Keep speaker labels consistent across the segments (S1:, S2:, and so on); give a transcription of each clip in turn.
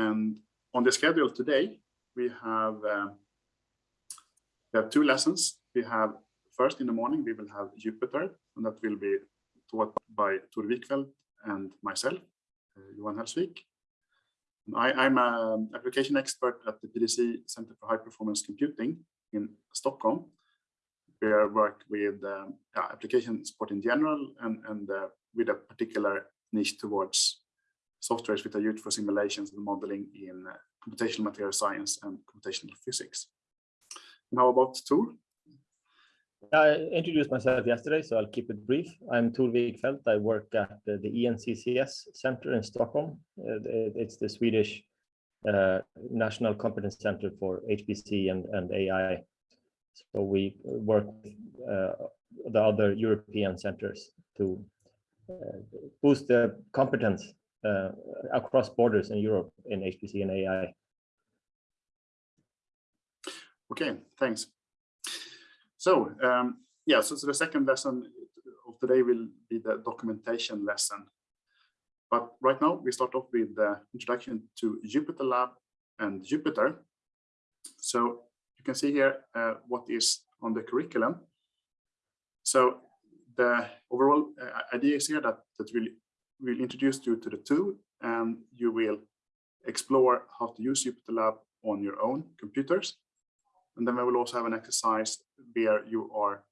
S1: And on the schedule today, we have uh, we have two lessons. We have first in the morning, we will have Jupyter, and that will be taught by Tor Wikfeldt and myself, uh, Johan Hellsvik. I, am an application expert at the PDC Center for High Performance Computing in Stockholm. We work with um, application support in general and, and uh, with a particular niche towards softwares which are used for simulations and modeling in uh, computational material science and computational physics. And how about Tor?
S2: I introduced myself yesterday, so I'll keep it brief. I'm Tor Wikfeldt. I work at the, ENCCS Center in Stockholm. It's the Swedish uh, National Competence Center for HPC and, and AI. So we work with uh, the other European centers to uh, boost the competence uh, across borders in Europe in HPC and AI.
S1: Okay, thanks. So um, yeah, so, so the second lesson of today will be the documentation lesson. But right now we start off with the introduction to Jupyter Lab and Jupyter. So you can see here uh, what is on the curriculum. So the overall uh, idea is here that, that we'll, we'll introduce you to the tool and you will explore how to use Jupyter Lab on your own computers. And then we will also have an exercise where you are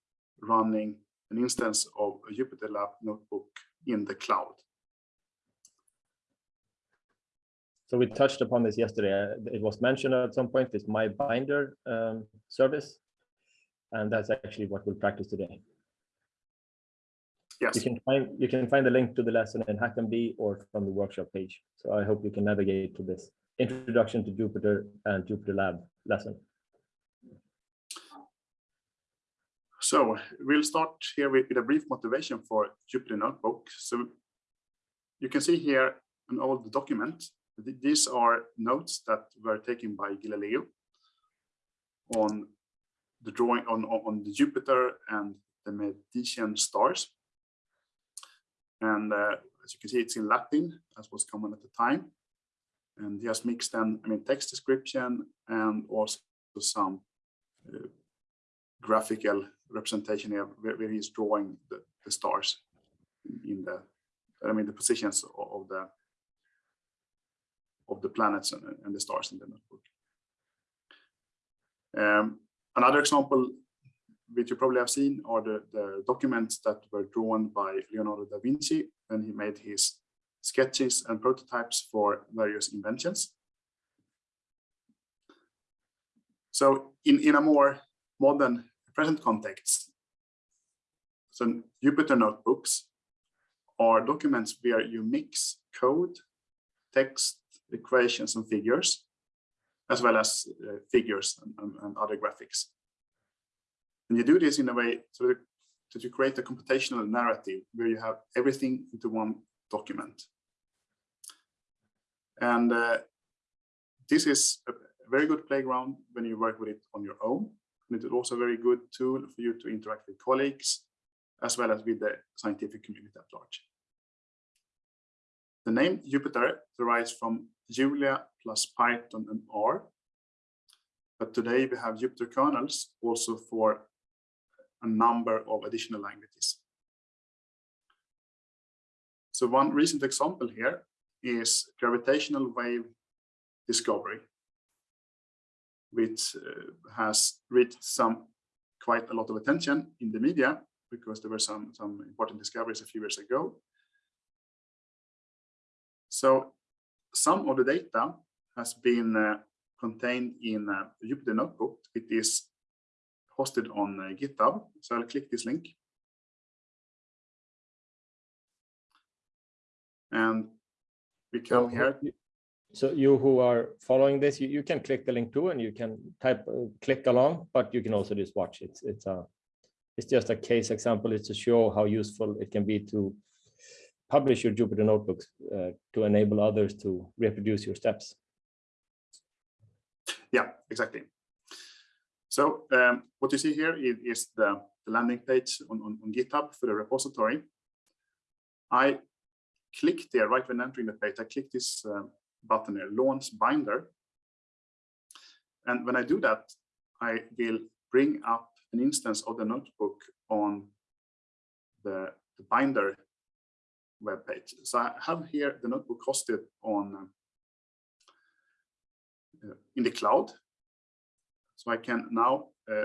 S1: running an instance of a Jupyter Lab notebook in the cloud.
S2: So we touched upon this yesterday. Uh, it was mentioned at some point, this My Binder um, service. And that's actually what we'll practice today.
S1: Yes.
S2: You can find you can find the link to the lesson in HackMD or from the workshop page. So I hope you can navigate to this introduction to Jupyter and Jupyter Lab lesson.
S1: So we'll start here with, with a brief motivation for Jupyter Notebook. So you can see here an old document. These are notes that were taken by Galileo on the drawing on, on the Jupiter and the Medicean stars. And uh, as you can see, it's in Latin, as was common at the time. And he has mixed then, I mean, text description and also some uh, graphical representation here where, where he's drawing the, the, stars in the I mean the positions of the of the planets and, and the stars in the notebook. Um, another example which you probably have seen are the, the documents that were drawn by Leonardo da Vinci when he made his sketches and prototypes for various inventions. So in, in a more modern present context. So Jupyter notebooks are documents where you mix code, text, equations, and figures, as well as uh, figures and, and, and, other graphics. And you do this in a way so that, you create a computational narrative where you have everything into one document. And uh, this is a very good playground when you work with it on your own and it is also a very good tool for you to interact with colleagues as well as with the scientific community at large. The name Jupyter derives from Julia plus Python and R. But today we have Jupyter kernels also for a number of additional languages. So one recent example here is gravitational wave discovery which uh, has reached some quite a lot of attention in the media because there were some, some important discoveries a few years ago. So some of the data has been uh, contained in a Jupyter Notebook. It is hosted on uh, GitHub. So I'll click this link. And we come here.
S2: So you who are following this, you, you can click the link too, and you can type uh, click along, but you can also just watch. It's it's a it's just a case example. It's to show how useful it can be to publish your Jupyter notebooks uh, to enable others to reproduce your steps.
S1: Yeah, exactly. So um, what you see here is, is the, the, landing page on, on, on GitHub for the repository. I click there right when entering the page. I click this um, button here, launch binder. And when I do that, I will bring up an instance of the notebook on the, the binder web page. So I have here the notebook hosted on uh, in the cloud. So I can now, uh,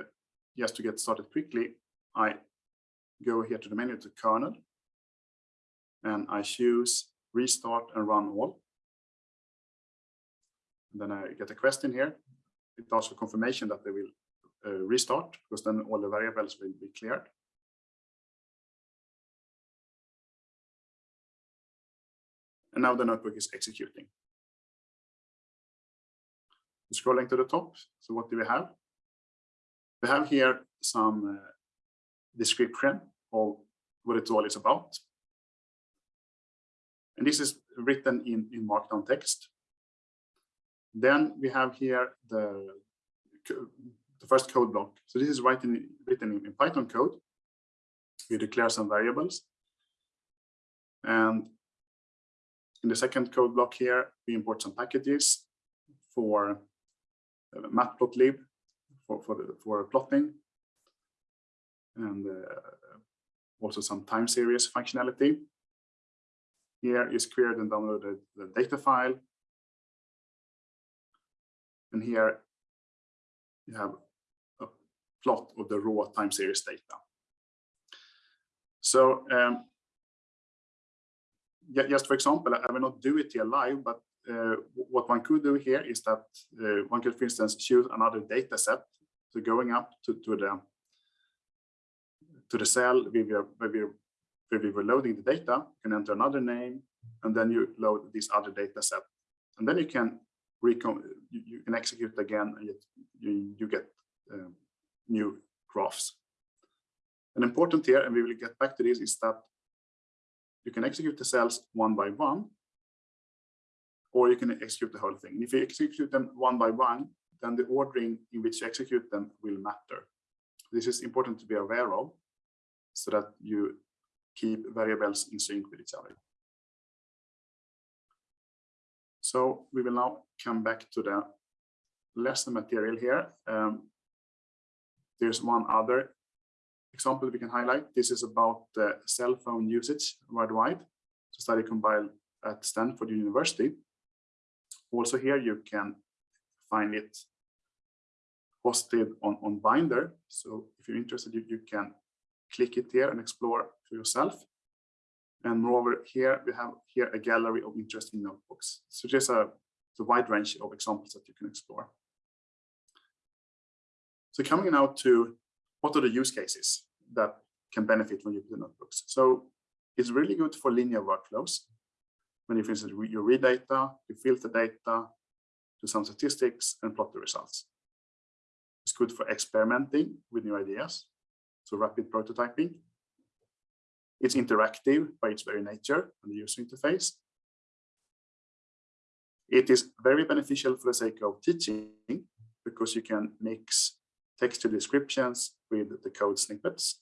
S1: just to get started quickly, I go here to the menu to kernel and I choose restart and run all. And then I get a question here. It asks for confirmation that they will uh, restart because then all the variables will be cleared. And now the notebook is executing. Scrolling to the top, so what do we have? We have here some uh, description of what it all is about. And this is written in, in Markdown text. Then we have here the, the first code block. So this is written, written in, Python code. We declare some variables. And in the second code block here, we import some packages for matplotlib for, for, the, for plotting and uh, also some time series functionality. Here is queried and downloaded the data file. And here you have a plot of the raw time series data. So um, just for example, I will not do it here live, but uh, what one could do here is that uh, one could, for instance, choose another data set. So going up to, to the to the cell where we, are, where, we, where we were loading the data, you can enter another name, and then you load this other data set. And then you can recon you, you can execute again, and you, you get uh, new graphs. And important here, and we will get back to this, is that you can execute the cells one by one, or you can execute the whole thing. And if you execute them one by one, then the ordering in which you execute them will matter. This is important to be aware of so that you keep variables in sync with each other. So we will now come back to the lesson material here. Um, there's one other example we can highlight. This is about the cell phone usage worldwide. It's a study compiled at Stanford University. Also here you can find it hosted on, on Binder. So if you're interested, you, you can click it here and explore for yourself. And moreover, here we have here a gallery of interesting notebooks. So there's a, wide range of examples that you can explore. So coming now to what are the use cases that can benefit when you put the notebooks. So it's really good for linear workflows. When you, for instance, you read data, you filter data, do some statistics and plot the results. It's good for experimenting with new ideas so rapid prototyping. It's interactive by its very nature and the user interface. It is very beneficial for the sake of teaching because you can mix textual descriptions with the code snippets.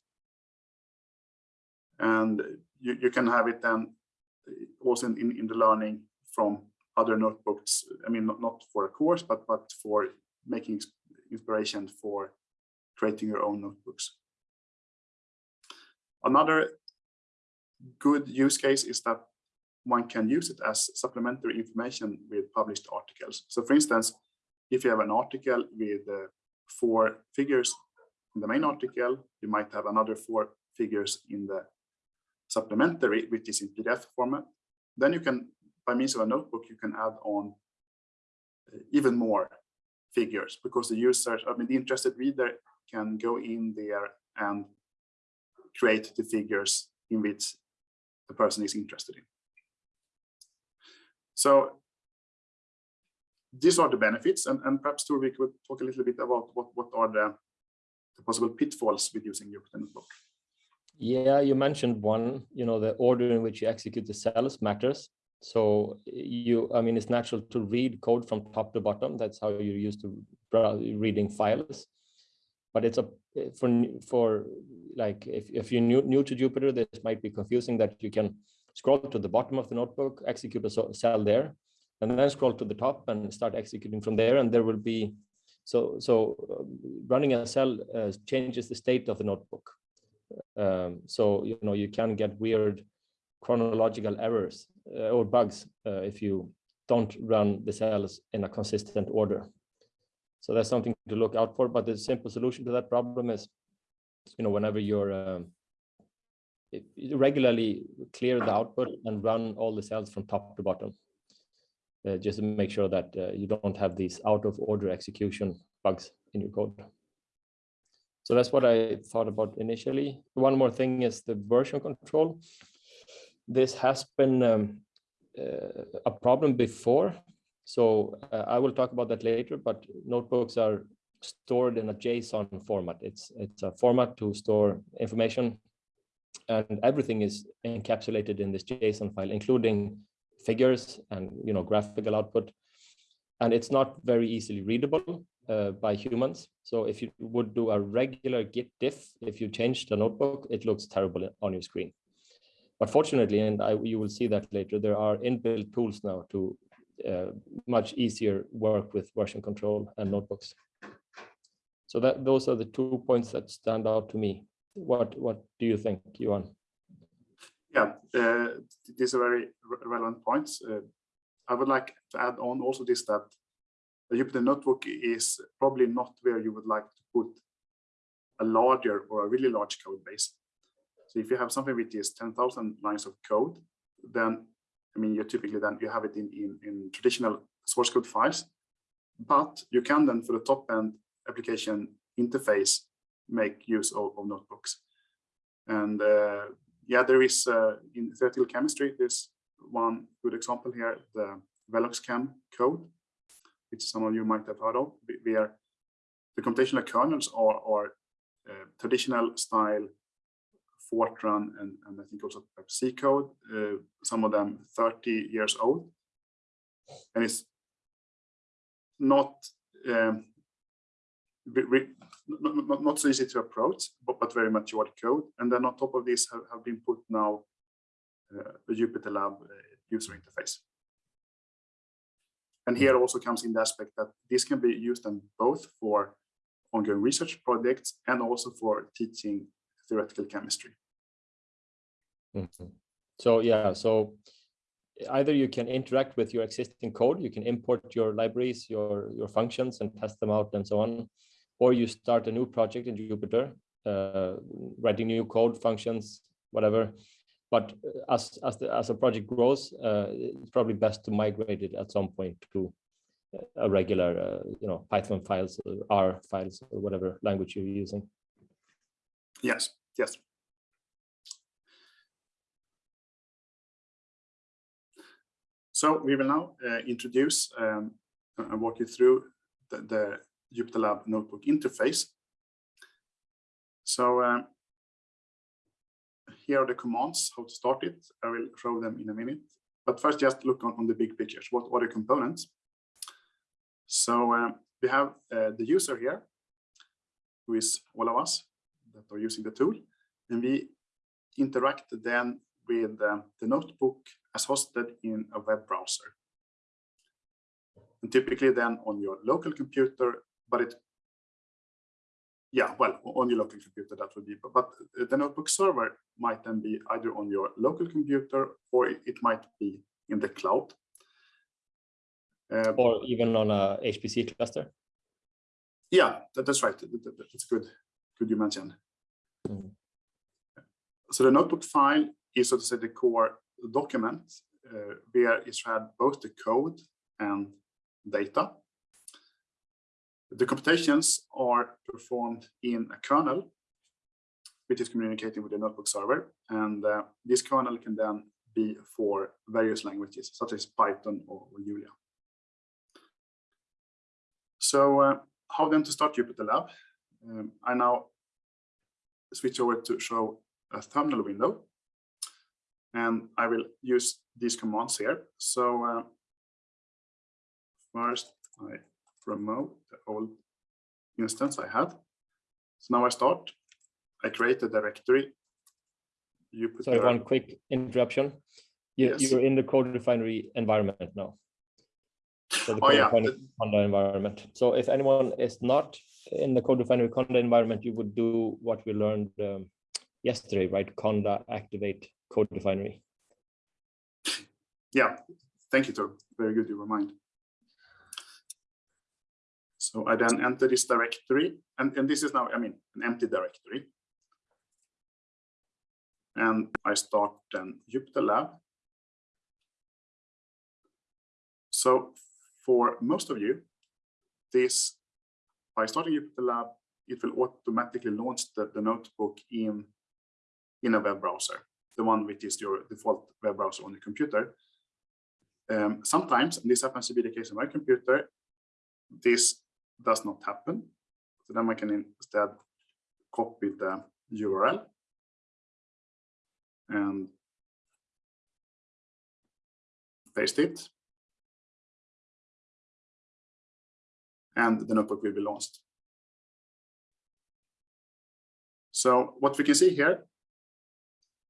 S1: And you, you can have it then also in, in the learning from other notebooks. I mean, not, not for a course, but, but for making inspiration for creating your own notebooks. Another good use case is that one can use it as supplementary information with published articles. So for instance, if you have an article with uh, four figures in the main article, you might have another four figures in the supplementary, which is in PDF format. Then you can, by means of a notebook, you can add on uh, even more figures because the user, I mean, the interested reader can go in there and create the figures in which the person is interested in. So these are the benefits and, and perhaps we could talk a little bit about what, what are the, the possible pitfalls with using Jupyter Notebook.
S2: Yeah, you mentioned one, you know, the order in which you execute the cells matters. So you, I mean, it's natural to read code from top to bottom. That's how you're used to reading files but it's a for for like if, if you're new, new to Jupyter, this might be confusing that you can scroll to the bottom of the notebook, execute a cell there, and then scroll to the top and start executing from there. And there will be, so, so uh, running a cell uh, changes the state of the notebook. Um, so, you know, you can get weird chronological errors uh, or bugs uh, if you don't run the cells in a consistent order. So that's something to look out for. But the simple solution to that problem is, you know, whenever you're um, regularly clear the output and run all the cells from top to bottom. Uh, just to make sure that uh, you don't have these out of order execution bugs in your code. So that's what I thought about initially. One more thing is the version control. This has been um, uh, a problem before. So uh, I will talk about that later, but notebooks are stored in a JSON format. It's, it's a format to store information and everything is encapsulated in this JSON file, including figures and you know graphical output. And it's not very easily readable uh, by humans. So if you would do a regular git diff, if you change the notebook, it looks terrible on your screen. But fortunately, and I, you will see that later, there are inbuilt tools now to uh, much easier work with version control and notebooks. So that those are the two points that stand out to me. What what do you think, Johan?
S1: Yeah, uh, these are very relevant points. Uh, I would like to add on also this that the Jupyter Notebook is probably not where you would like to put a larger or a really large code base. So if you have something which is 10,000 lines of code, then, I mean, you typically then you have it in, in, in traditional source code files, but you can then for the top end application interface make use of, of notebooks. And uh, yeah, there is uh, in theoretical chemistry, there's one good example here, the VeloxChem code, which some of you might have heard of, where the computational kernels are, are uh, traditional style Fortran and, and I think also C code, uh, some of them 30 years old. And it's not um, not, not so easy to approach, but, but very mature code. And then on top of this have, have been put now uh, a Jupyter Lab uh, user interface. And here also comes in the aspect that this can be used then both for ongoing research projects and also for teaching theoretical chemistry.
S2: Mhm. So yeah, so either you can interact with your existing code, you can import your libraries, your your functions and test them out and so on, or you start a new project in Jupyter, uh, writing new code functions, whatever. But uh, as as the as a project grows, uh, it's probably best to migrate it at some point to a regular, uh, you know, Python files, or R files, or whatever language you're using.
S1: Yes, yes. So we will now uh, introduce um, and walk you through the, the Jupyter Lab notebook interface. So um, here are the commands, how to start it. I will show them in a minute. But first, just look on, on the big pictures. What are the components? So um, we have uh, the user here, who is all of us that are using the tool. And we interact then with uh, the notebook as hosted in a web browser. And typically then on your local computer, but it, yeah, well, on your local computer that would be, but, but the notebook server might then be either on your local computer or it, might be in the cloud. Uh,
S2: Or even on a HPC cluster.
S1: Yeah, that, that's right. That- that- That's good. Good you mentioned.
S2: Mhm.
S1: So the notebook file is, so to say, the core document uh, where is had both the code and data. The computations are performed in a kernel, which is communicating with the notebook server. And uh, this kernel can then be for various languages, such as Python or, Julia. So uh, how then to start Jupyter Lab? Um, I now switch over to show a terminal window. And I will use these commands here. So uh, first I remove the old instance I had. So now I start. I create a directory. Jupyter.
S2: Sorry, one quick interruption. You,
S1: Yes.
S2: You're in the code refinery environment now. So the
S1: Oh, yeah.
S2: Conda environment. So if anyone is not in the Code Refinery Conda environment, you would do what we learned um, yesterday, right? Conda activate Code Refinery.
S1: Yeah, thank you, Tor. Very good you remind. So I then enter this directory, and, and this is now, I mean, an empty directory. And I start then Jupyter Lab. So for most of you, this, by starting Jupyter Lab, it will automatically launch the, the notebook in, in a web browser, the one which is your default web browser on your computer. Um, sometimes, and this happens to be the case on my computer, this does not happen. So then we can instead copy the URL and paste it. And the notebook will be launched. So what we can see here,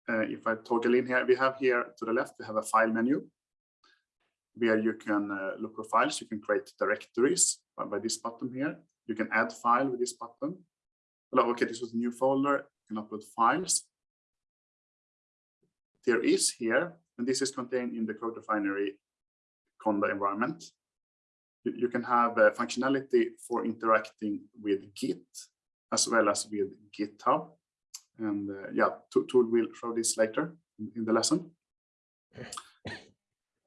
S1: uh, if I toggle in here, we have here to the left, we have a file menu where you can uh, look for files, you can create directories by, this button here. You can add file with this button. Well, okay, this was a new folder, you can upload files. There is here, and this is contained in the Code Refinery Conda environment. You, you can have uh, functionality for interacting with Git as well as with GitHub. And uh, yeah, Tor will show this later in, in the lesson.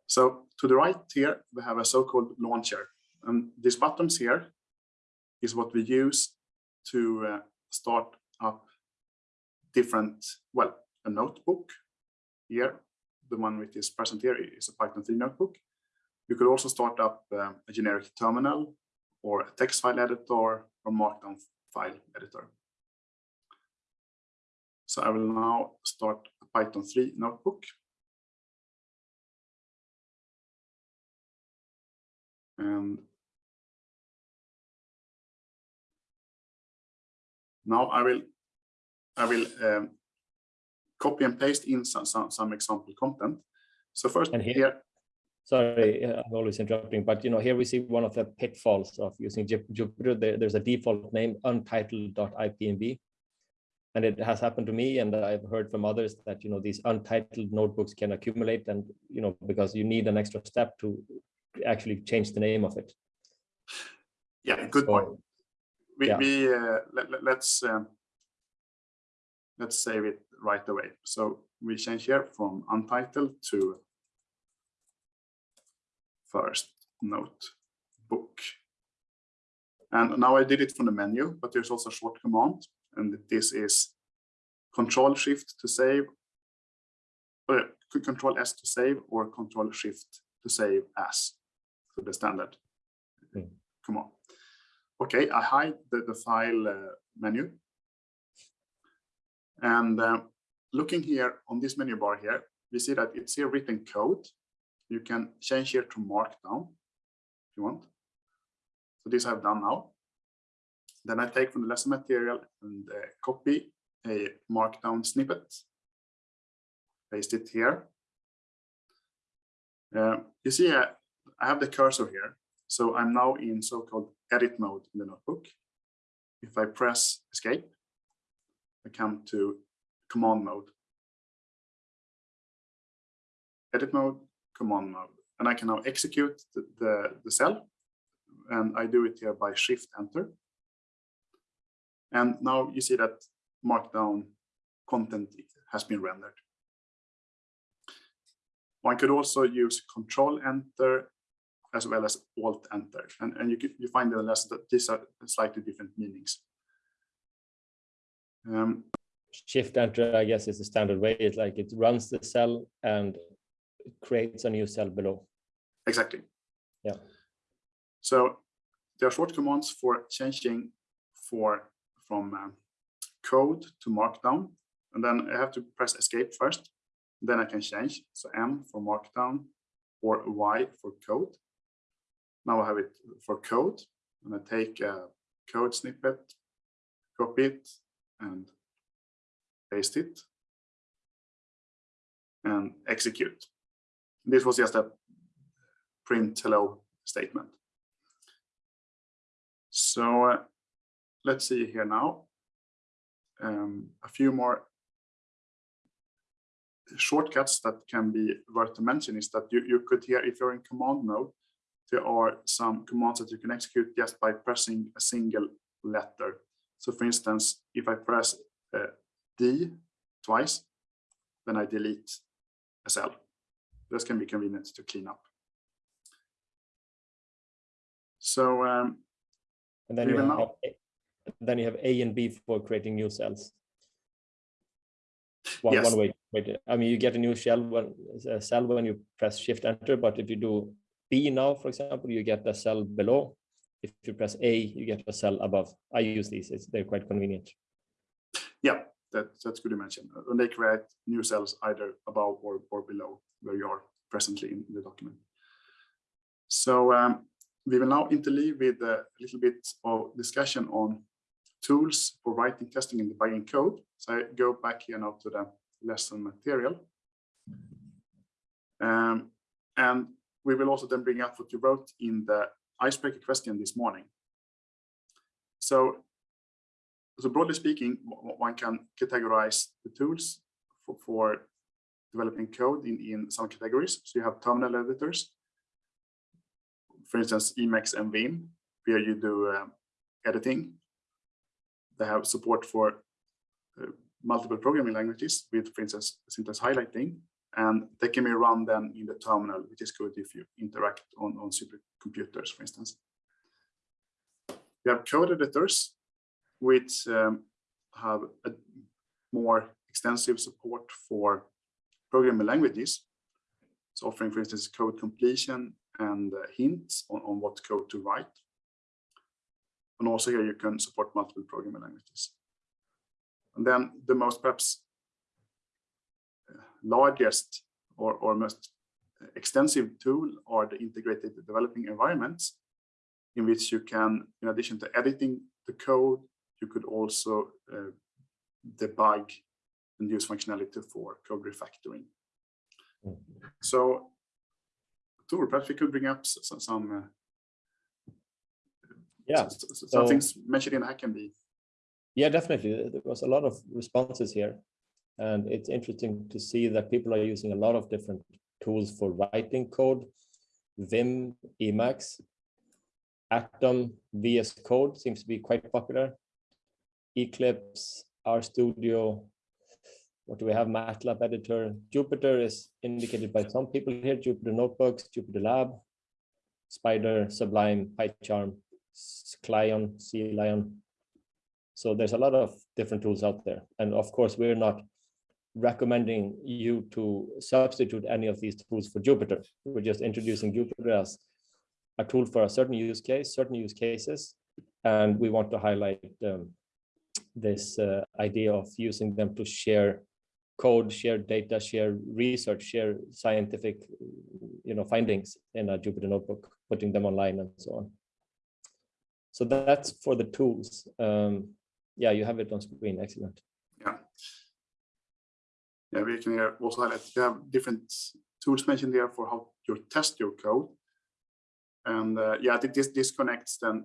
S1: So to the right here, we have a so-called launcher. And these buttons here is what we use to uh, start up different, well, a notebook here. The one which is present here is a Python 3 notebook. You could also start up uh, a generic terminal or a text file editor or markdown file editor. So I will now start a Python 3 notebook. And now I will I will um, copy and paste in some, some, some example content. So first
S2: and here,
S1: here
S2: sorry, I'm always interrupting, but you know, here we see one of the pitfalls of using Jupyter. There, there's a default name untitled.ipnb. And it has happened to me, and I've heard from others that you know these untitled notebooks can accumulate, and you know because you need an extra step to actually change the name of it.
S1: Yeah, good
S2: So,
S1: point. We,
S2: yeah.
S1: we uh, let, let- let's um, let's save it right away. So we change here from untitled to first notebook. And now I did it from the menu, but there's also a short command, and this is Control Shift to save, or Control S to save, or Control Shift to save as, so the standard
S2: Hmm.
S1: command. Okay, I hide the, the file uh, menu. And uh, looking here on this menu bar here, we see that it's here written code. You can change here to markdown if you want. So this I've done now. Then I take from the lesson material and uh, copy a markdown snippet, paste it here. Uh, you see, uh, I have the cursor here. So I'm now in so-called edit mode in the notebook. If I press escape, I come to command mode. Edit mode, command mode. And I can now execute the, the, the cell. And I do it here by shift enter. And now you see that markdown content has been rendered. One could also use control enter as well as alt enter. And, and you, can, you find the lesson that these are slightly different meanings. Um,
S2: Shift enter, I guess, is the standard way. It's like it runs the cell and creates a new cell below.
S1: Exactly.
S2: Yeah.
S1: So there are short commands for changing for from uh, code to markdown. And then I have to press escape first. Then I can change. So M for markdown or Y for code. Now I have it for code. And I take a code snippet, copy it and paste it and execute. This was just a print hello statement. So uh, let's see here now. Um, a few more shortcuts that can be worth to mention is that you, you could here, if you're in command mode, there are some commands that you can execute just by pressing a single letter. So for instance, if I press uh, D twice, then I delete a cell. This can be convenient to clean up. So um,
S2: And then you have,
S1: now-
S2: A- then you have A and B for creating new cells. One,
S1: Yes.
S2: one way, I mean, you get a new shell when, a cell when you press shift enter, but if you do Now, for example, you get a cell below. If you press A, you get a cell above. I use these, it's, they're quite convenient.
S1: yeah, that, that's good to mention. And they create new cells either above or, or below where you are presently in the document. So um, we will now interleave with a little bit of discussion on tools for writing, testing, and debugging code. So I go back here now to the lesson material. Um, and we will also then bring up what you wrote in the icebreaker question this morning. So, so broadly speaking, one can categorize the tools for, for developing code in, in some categories. So you have terminal editors, for instance, Emacs and Vim, where you do um, editing. They have support for uh, multiple programming languages with, for instance, syntax highlighting, and they can be run then in the terminal, which is good if you interact on, on supercomputers, for instance. We have code editors, which um, have a more extensive support for programming languages. So offering, for instance, code completion and uh, hints on, on what code to write. And also here you can support multiple programming languages. And then the most perhaps largest or, or most extensive tool are the integrated developing environments in which you can, in addition to editing the code, you could also uh, debug and use functionality for code refactoring.
S2: Mm.
S1: So, Tor, perhaps we could bring up s- s- some, uh,
S2: Yeah,
S1: some
S2: so-
S1: things mentioned in HackMD.
S2: Yeah, definitely. There was a lot of responses here. And it's interesting to see that people are using a lot of different tools for writing code. Vim, Emacs, Atom, VS Code seems to be quite popular. Eclipse, RStudio. What do we have? MATLAB editor. Jupyter is indicated by some people here. Jupyter Notebooks, Jupyter Lab, Spyder, Sublime, PyCharm, CLion, C Lion. So there's a lot of different tools out there. And of course, we're not recommending you to substitute any of these tools for Jupyter. We're just introducing Jupyter as a tool for a certain use case, certain use cases. And we want to highlight um, this uh, idea of using them to share code, share data, share research, share scientific you know, findings in a Jupyter notebook, putting them online and so on. So that's for the tools. Um, yeah, you have it on screen. Excellent.
S1: Yeah. We can also highlight, you have different tools mentioned there for how you test your code. And uh, yeah, this disconnects then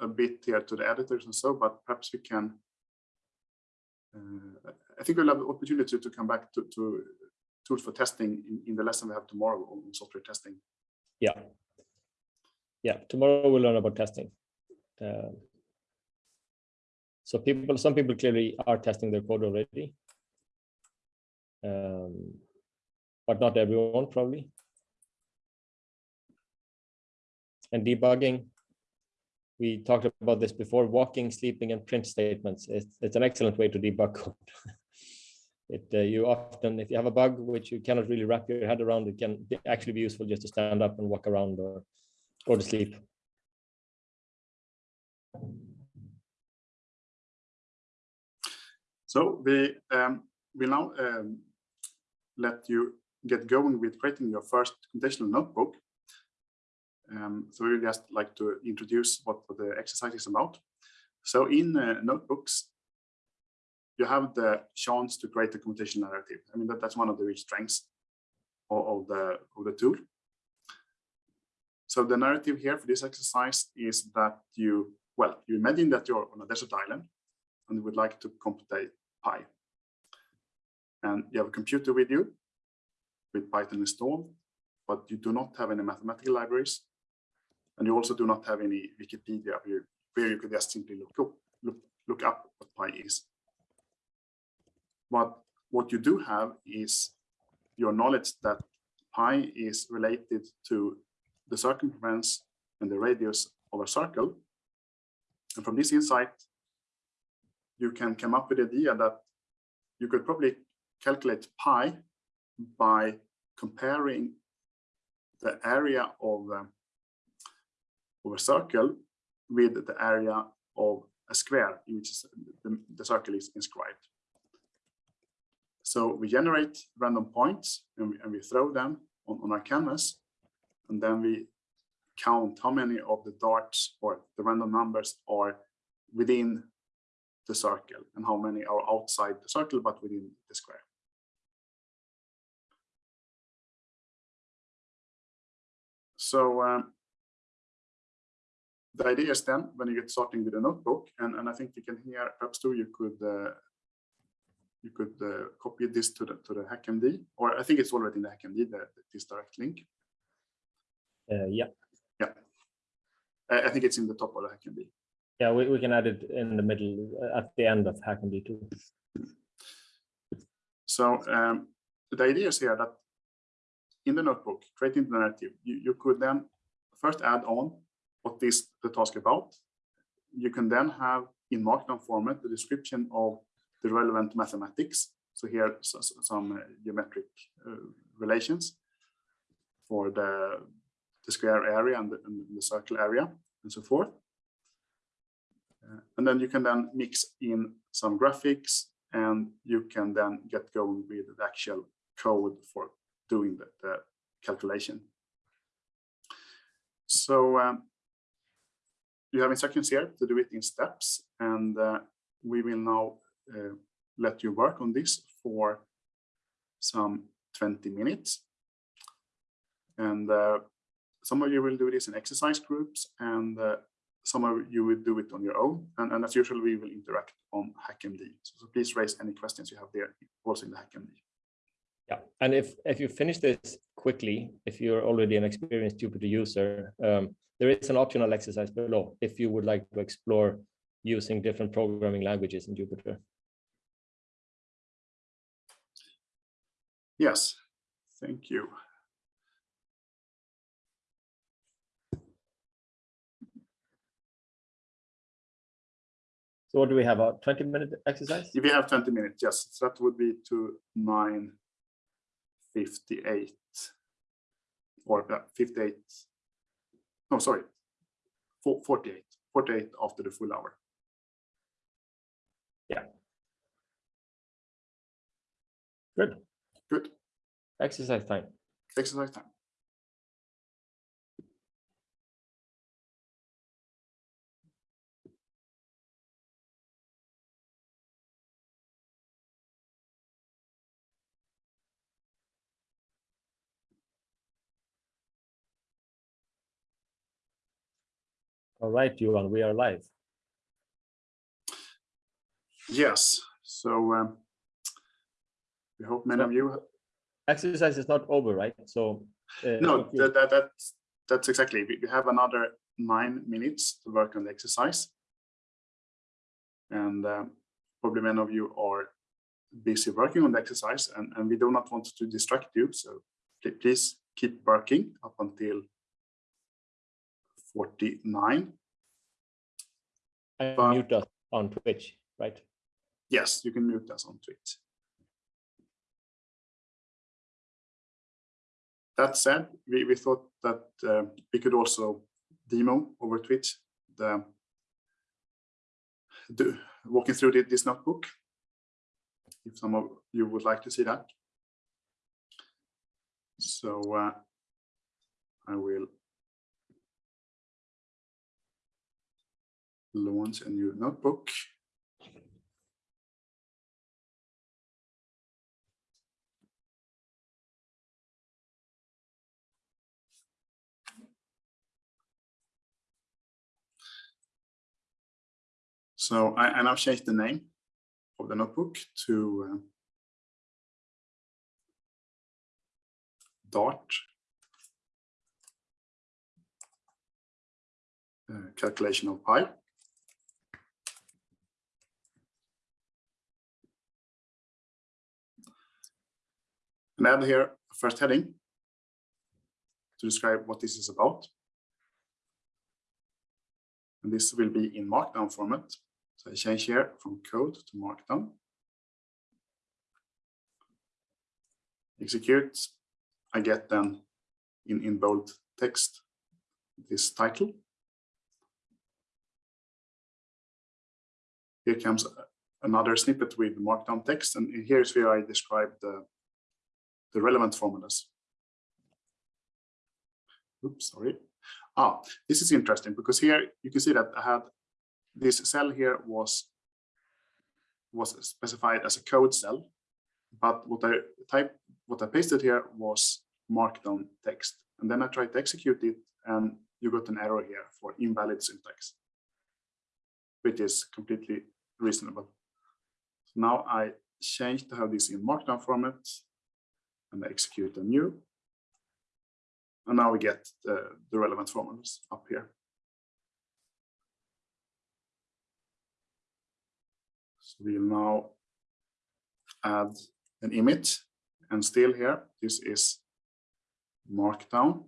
S1: a bit here to the editors and so, but perhaps we can. Uh, I think we'll have the opportunity to come back to, to tools for testing in, in the lesson we have tomorrow on software testing.
S2: Yeah. Yeah, tomorrow we'll learn about testing. Um, so people, some people clearly are testing their code already. Um, but not everyone probably. And debugging, we talked about this before, walking, sleeping, and print statements. It's, it's an excellent way to debug code. It, uh, you often, if you have a bug which you cannot really wrap your head around, it can actually be useful just to stand up and walk around or go to sleep.
S1: So we um, now um, let you get going with creating your first computational notebook. Um, so we would just like to introduce what the exercise is about. So in uh, notebooks, you have the chance to create a computational narrative. I mean, that, that's one of the rich strengths of, of the, of the tool. So the narrative here for this exercise is that you, well, you imagine that you're on a desert island and you would like to compute pi. And you have a computer with you with Python installed, but you do not have any mathematical libraries. And you also do not have any Wikipedia where you, where you could just simply look up, look, look up what pi is. But what you do have is your knowledge that pi is related to the circumference and the radius of a circle. And from this insight, you can come up with the idea that you could probably calculate pi by comparing the area of, uh, of a circle with the area of a square in which the, the circle is inscribed. So we generate random points and we, and we throw them on, on our canvas. And then we count how many of the darts or the random numbers are within the circle and how many are outside the circle but within the square. So um, the idea is then when you get starting with a notebook, and, and I think you can hear perhaps too, you could uh, you could uh, copy this to the to the HackMD, or I think it's already in the HackMD, the, this direct link.
S2: Uh, yeah.
S1: Yeah. I, I think it's in the top of the HackMD.
S2: Yeah, we, we can add it in the middle uh, at the end of HackMD too.
S1: So um, the idea is here that in the notebook, creating the narrative, you, you could then first add on what is the task about. You can then have in Markdown format the description of the relevant mathematics. So here some uh, geometric uh, relations for the, the square area and the, and the, circle area and so forth. Uh, and then you can then mix in some graphics and you can then get going with the actual code for doing the, the calculation. So um, you have instructions here to do it in steps and uh, we will now uh, let you work on this for some 20 minutes. And uh, some of you will do this in exercise groups and uh, some of you will do it on your own. And, and as usual, we will interact on HackMD. So, so please raise any questions you have there also in the HackMD.
S2: Yeah, and if if you finish this quickly, if you're already an experienced Jupyter user, um, there is an optional exercise below if you would like to explore using different programming languages in Jupyter.
S1: Yes, thank you.
S2: So what do we have, a 20 minute exercise?
S1: If we have 20 minutes, yes, that would be to 9.58 or 58, no, sorry, 48, 48 after the full hour.
S2: Yeah. Good.
S1: Good.
S2: Exercise time.
S1: Exercise time.
S2: All right, Johan, we are live.
S1: Yes, so um, we hope many of you.
S2: Exercise is not over, right? So
S1: uh, no, that, that, that's that's exactly. We have another nine minutes to work on the exercise, and um, probably many of you are busy working on the exercise, and and we do not want to distract you. So please keep working up until 49.
S2: And mute us on Twitch, right?
S1: Yes, you can mute us on Twitch. That said, we, we thought that uh, we could also demo over Twitch the, the walking through the, this notebook. If some of you would like to see that. So uh, I will launch a new notebook. So I, I now change the name of the notebook to uh, Dart uh, calculation of pi. And add here a first heading to describe what this is about. And this will be in markdown format. So I change here from code to markdown. Execute. I get then in, in bold text this title. Here comes another snippet with markdown text, and here's where I describe the, the relevant formulas. Oops, sorry. Ah, this is interesting because here you can see that I had this cell here was was specified as a code cell, but what I type what I pasted here was markdown text, and then I tried to execute it, and you got an error here for invalid syntax, which is completely reasonable. So now I change to have this in markdown format, and execute a new and now we get the, the relevant formulas up here. So we'll now add an image and still here, this is markdown.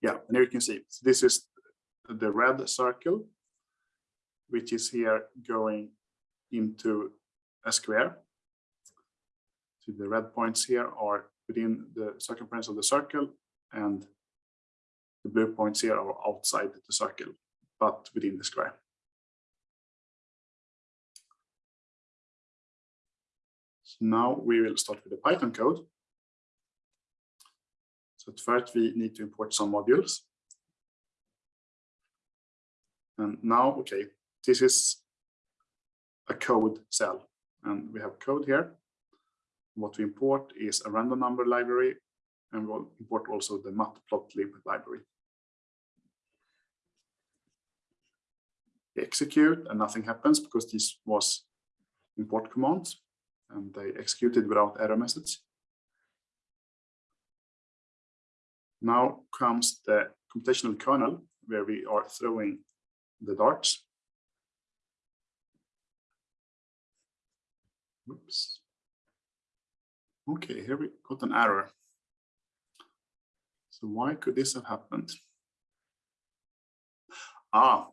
S1: Yeah, and here you can see, this is the red circle, which is here going into a square so the red points here are within the circumference of the circle and the blue points here are outside the circle, but within the square. So now we will start with the Python code. So first we need to import some modules. And now, okay, this is a code cell and we have code here. What we import is a random number library, and we'll import also the matplotlib library. We execute and nothing happens because this was import commands and they executed without error message. Now comes the computational kernel where we are throwing the darts. Oops. Okay, here we got an error. So why could this have happened? Ah,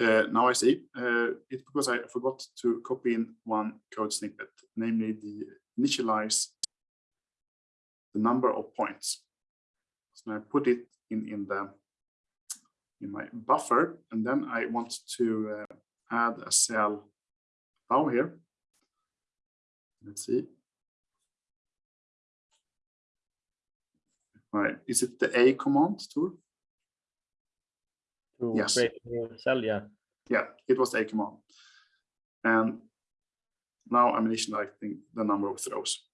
S1: uh, now I see. Uh, it's because I forgot to copy in one code snippet, namely the initialize the number of points. So I put it in in the in my buffer, and then I want to uh, add a cell above here. Let's see. Right. Is it the A command tool?
S2: To
S1: Yes.
S2: create a new cell, yeah.
S1: Yeah, it was the A command. And now I'm initializing the number of throws.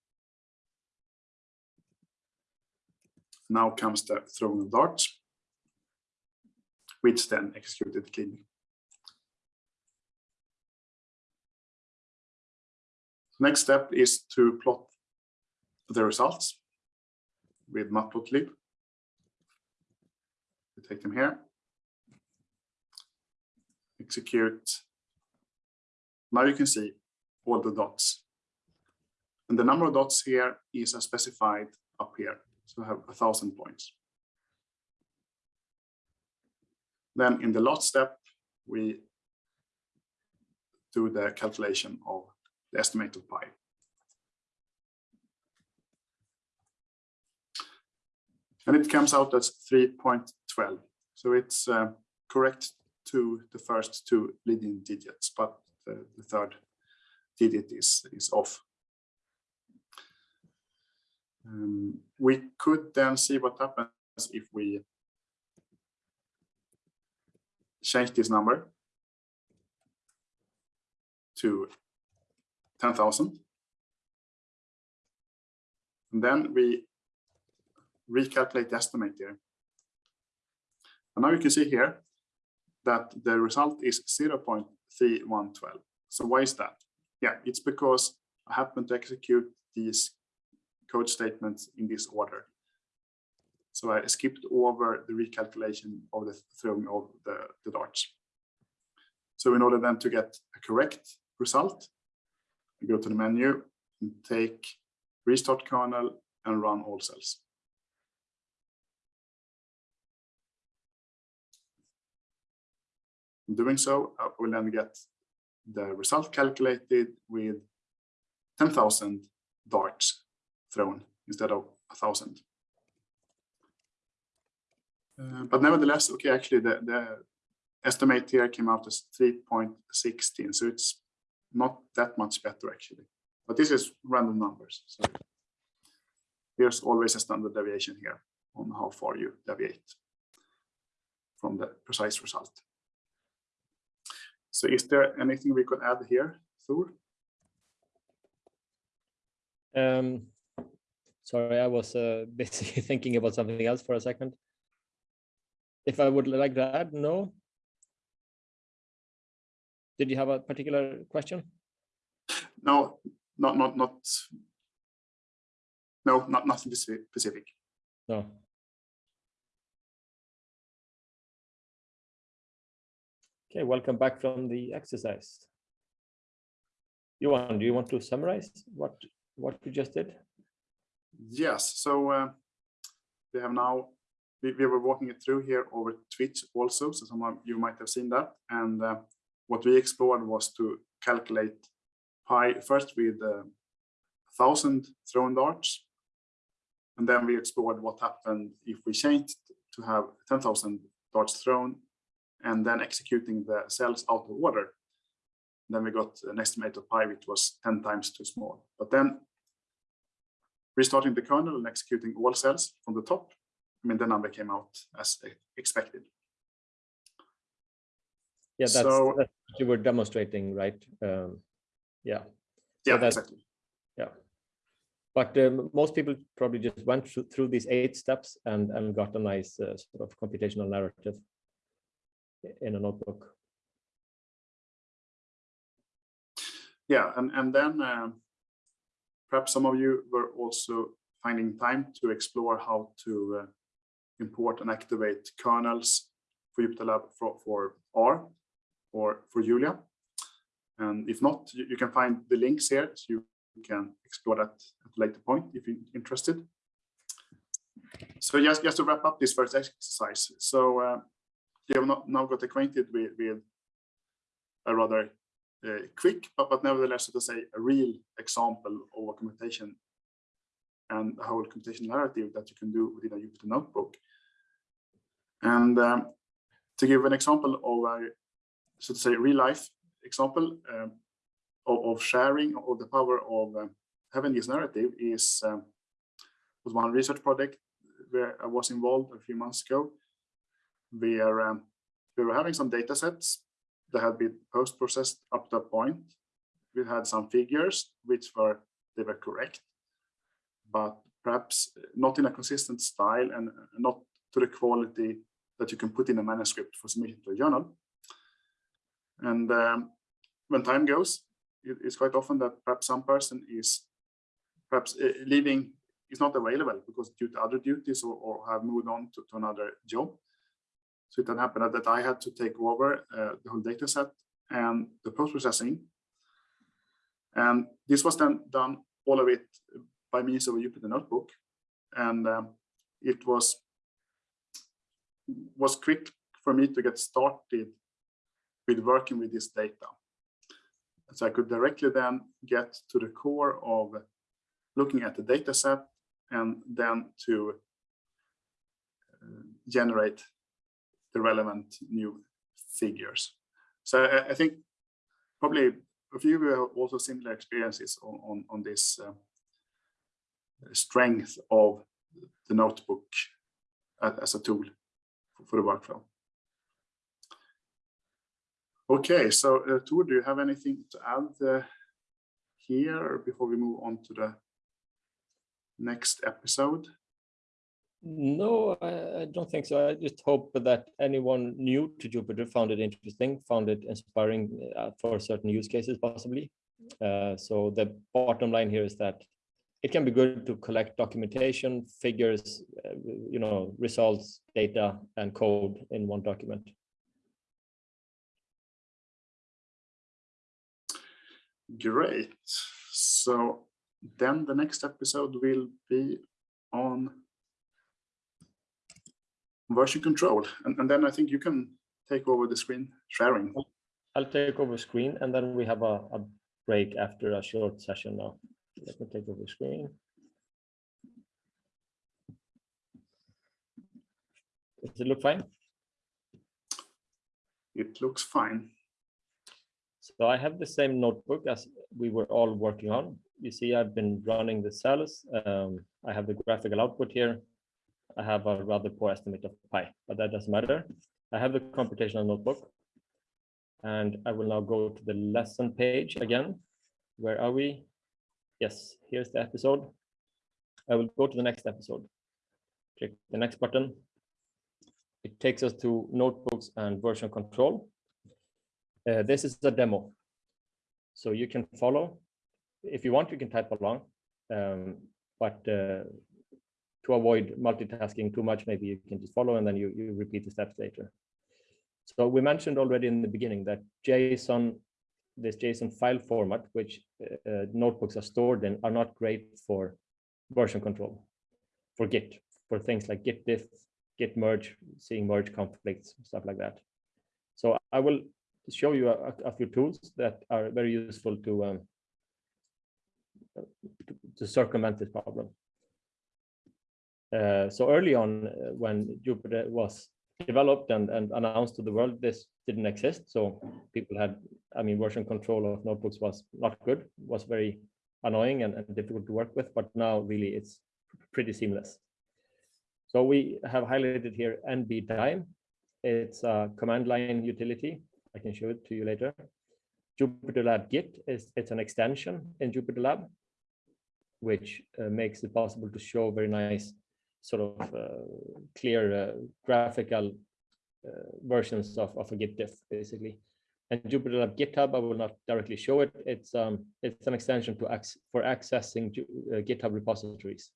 S1: Now comes the throwing darts, which then executed cleanly. Next step is to plot the results with matplotlib. We take them here. Execute. Now you can see all the dots. And the number of dots here is as specified up here. So I have a thousand points. Then in the last step, we do the calculation of the estimate of pi. And it comes out as 3.12. So it's uh, correct to the first two leading digits, but the, the third digit is, is off. Um, we could then see what happens if we change this number to 10,000. And then we recalculate the estimate here. And now you can see here that the result is 0.3112. So why is that? Yeah, it's because I happen to execute these code statements in this order. So I skipped over the recalculation of the throwing of the, the darts. So in order then to get a correct result, go to the menu and take restart kernel and run all cells. In doing so, I will then get the result calculated with 10,000 darts thrown instead of a thousand. Uh, but nevertheless, okay, actually the, the estimate here came out as 3.16, so it's not that much better actually. But this is random numbers. So there's always a standard deviation here on how far you deviate from the precise result. So is there anything we could add here, Tor?
S2: Um, sorry, I was uh, busy thinking about something else for a second. If I would like to add, no. Did you have a particular question?
S1: No, not not not. No, not nothing specific.
S2: No. Okay, welcome back from the exercise. Johan, do you want to summarize what what you just did?
S1: Yes, so uh, we have now we, we were walking it through here over Twitch also, so some of you might have seen that. And uh, what we explored was to calculate pi first with uh, thousand thrown darts, and then we explored what happened if we changed to have 10,000 darts thrown and then executing the cells out of order. Then we got an estimate of pi which was 10 times too small. But then restarting the kernel and executing all cells from the top, I mean, the number came out as expected.
S2: Yeah, that's,
S1: So-
S2: that's what you were demonstrating, right? Um, yeah, So
S1: Yeah,
S2: that's-
S1: exactly.
S2: yeah. But um, most people probably just went through, through these eight steps and, and got a nice uh, sort of computational narrative in a notebook.
S1: Yeah, and, and then um, perhaps some of you were also finding time to explore how to uh, import and activate kernels for JupyterLab for, for R or for Julia. And if not, you, you can find the links here, so you can explore that at a later point if you're interested. So just, just to wrap up this first exercise. So uh, you have not, now got acquainted with, with a rather uh, quick, but, but nevertheless, so to say, a real example of a computation and a whole computation narrative that you can do within a Jupyter notebook. And um, to give an example of a, so to say, real life example um, of, of sharing of the power of um, having this narrative is um, was one research project where I was involved a few months ago, um, we were having some data sets that had been post-processed up to a point. We had some figures which were they were correct, but perhaps not in a consistent style and not to the quality that you can put in a manuscript for submission to a journal. And um, when time goes, it, it's quite often that perhaps some person is perhaps uh, leaving is not available because due to other duties or, or have moved on to, to another job. So it then happened that I had to take over uh, the whole data set and the post-processing. And this was then done, all of it, by means of a Jupyter notebook. And um, it was, was quick for me to get started with working with this data. So I could directly then get to the core of looking at the data set and then to uh, generate the relevant new figures. So I, think probably a few of you have also similar experiences on, on, on this uh, strength of the notebook as a tool for the workflow. Okay, so uh, do you have anything to add uh, here before we move on to the next episode?
S2: No, I, I don't think so. I just hope that anyone new to Jupyter found it interesting, found it inspiring uh, for certain use cases possibly. Uh, so the bottom line here is that it can be good to collect documentation, figures, uh, you know, results, data, and code in one document.
S1: Great. So then the next episode will be on version control. And, and then I think you can take over the screen sharing.
S2: I'll take over screen and then we have a, a break after a short session now. Let me take over screen. Does it look fine?
S1: It looks fine.
S2: So I have the same notebook as we were all working on. You see, I've been running the cells. Um, I have the graphical output here. I have a rather poor estimate of pi, but that doesn't matter. I have the computational notebook. And I will now go to the lesson page again. Where are we? Yes, here's the episode. I will go to the next episode. Click the next button. It takes us to notebooks and version control. Uh, this is the demo. So you can follow. If you want, you can type along. Um, but uh, to avoid multitasking too much, maybe you can just follow and then you, you repeat the steps later. So we mentioned already in the beginning that JSON, this JSON file format, which uh, notebooks are stored in, are not great for version control, for Git, for things like Git diff, Git merge, seeing merge conflicts, stuff like that. So I will show you a, a few tools that are very useful to, um, to, to circumvent this problem. Uh, so early on, uh, when Jupyter was developed and, and announced to the world, this didn't exist. So people had, I mean, version control of notebooks was not good, was very annoying and, and difficult to work with, but now really it's pretty seamless. So we have highlighted here NBDime. It's a command line utility. I can show it to you later. JupyterLab Git is it's an extension in JupyterLab, which uh, makes it possible to show very nice sort of uh, clear uh, graphical uh, versions of, of a Git diff, basically. And JupyterLab GitHub, I will not directly show it. It's um, it's an extension to ac for accessing GitHub repositories.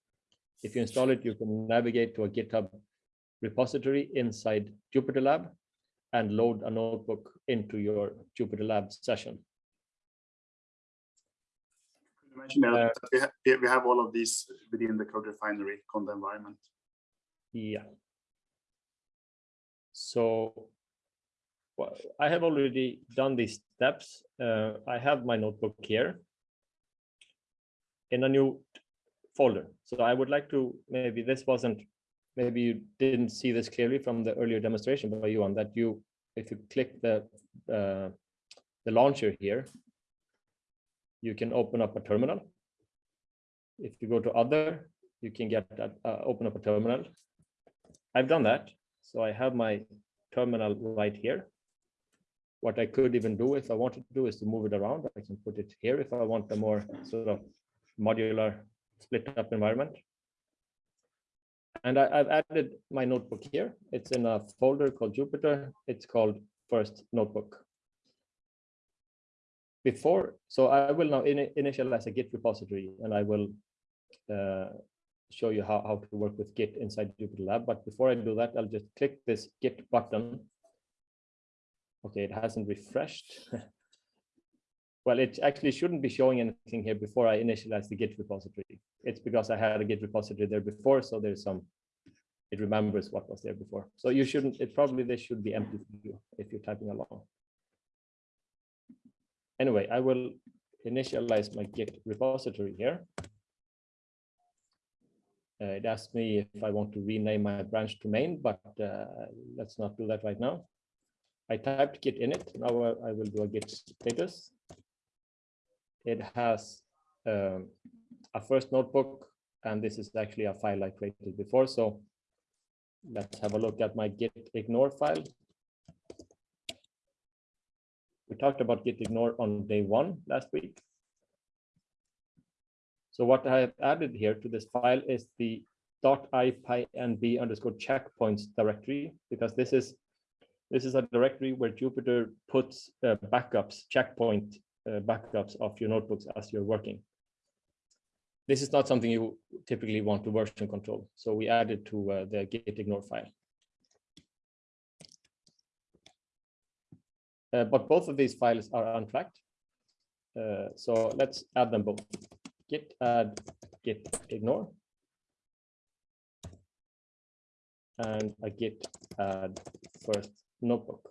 S2: If you install it, you can navigate to a GitHub repository inside Jupyter Lab and load a notebook into your Jupyter Lab session.
S1: Uh, that we, ha we have all of these within the CodeRefinery conda environment.
S2: Yeah. So well, I have already done these steps. Uh, I have my notebook here in a new folder. So I would like to, maybe this wasn't, maybe you didn't see this clearly from the earlier demonstration by you on that you, if you click the, uh, the launcher here, you can open up a terminal. If you go to other, you can get that, uh, open up a terminal. I've done that. So I have my terminal right here. What I could even do if I wanted to do is to move it around. I can put it here if I want a more sort of modular split up environment. And I, have added my notebook here. It's in a folder called Jupyter. It's called first notebook before, so I will now in, initialize a Git repository and I will uh, show you how, how to work with Git inside Jupyter Lab. But before I do that, I'll just click this Git button. Okay, it hasn't refreshed. well, it actually shouldn't be showing anything here before I initialize the Git repository. It's because I had a Git repository there before, so there's some, it remembers what was there before. So you shouldn't, it probably this should be empty for you if you're typing along anyway, I will initialize my Git repository here. Uh, it asked me if I want to rename my branch to main, but uh, let's not do that right now. I typed git init. Now I will do a git status. It has um, a first notebook, and this is actually a file I created before. So let's have a look at my git ignore file. We talked about git ignore on day one last week. So what I have added here to this file is the ipynb underscore checkpoints directory because this is this is a directory where Jupyter puts uh, backups, checkpoint backups of your notebooks as you're working. This is not something you typically want to version control, so we added to uh, the git ignore file. Uh, but both of these files are untracked. Uh, so let's add them both. Git add git ignore and a git add first notebook.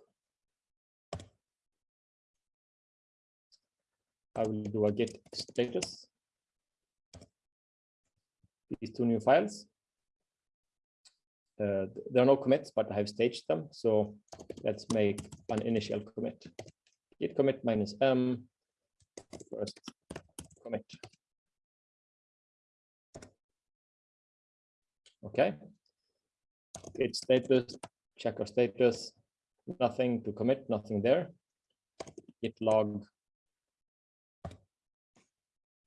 S2: I will do a git status. These two new files. Uh, there are no commits, but I have staged them. So let's make an initial commit. Git commit minus m first commit. Okay. Git status, check our status, nothing to commit, nothing there. Git log.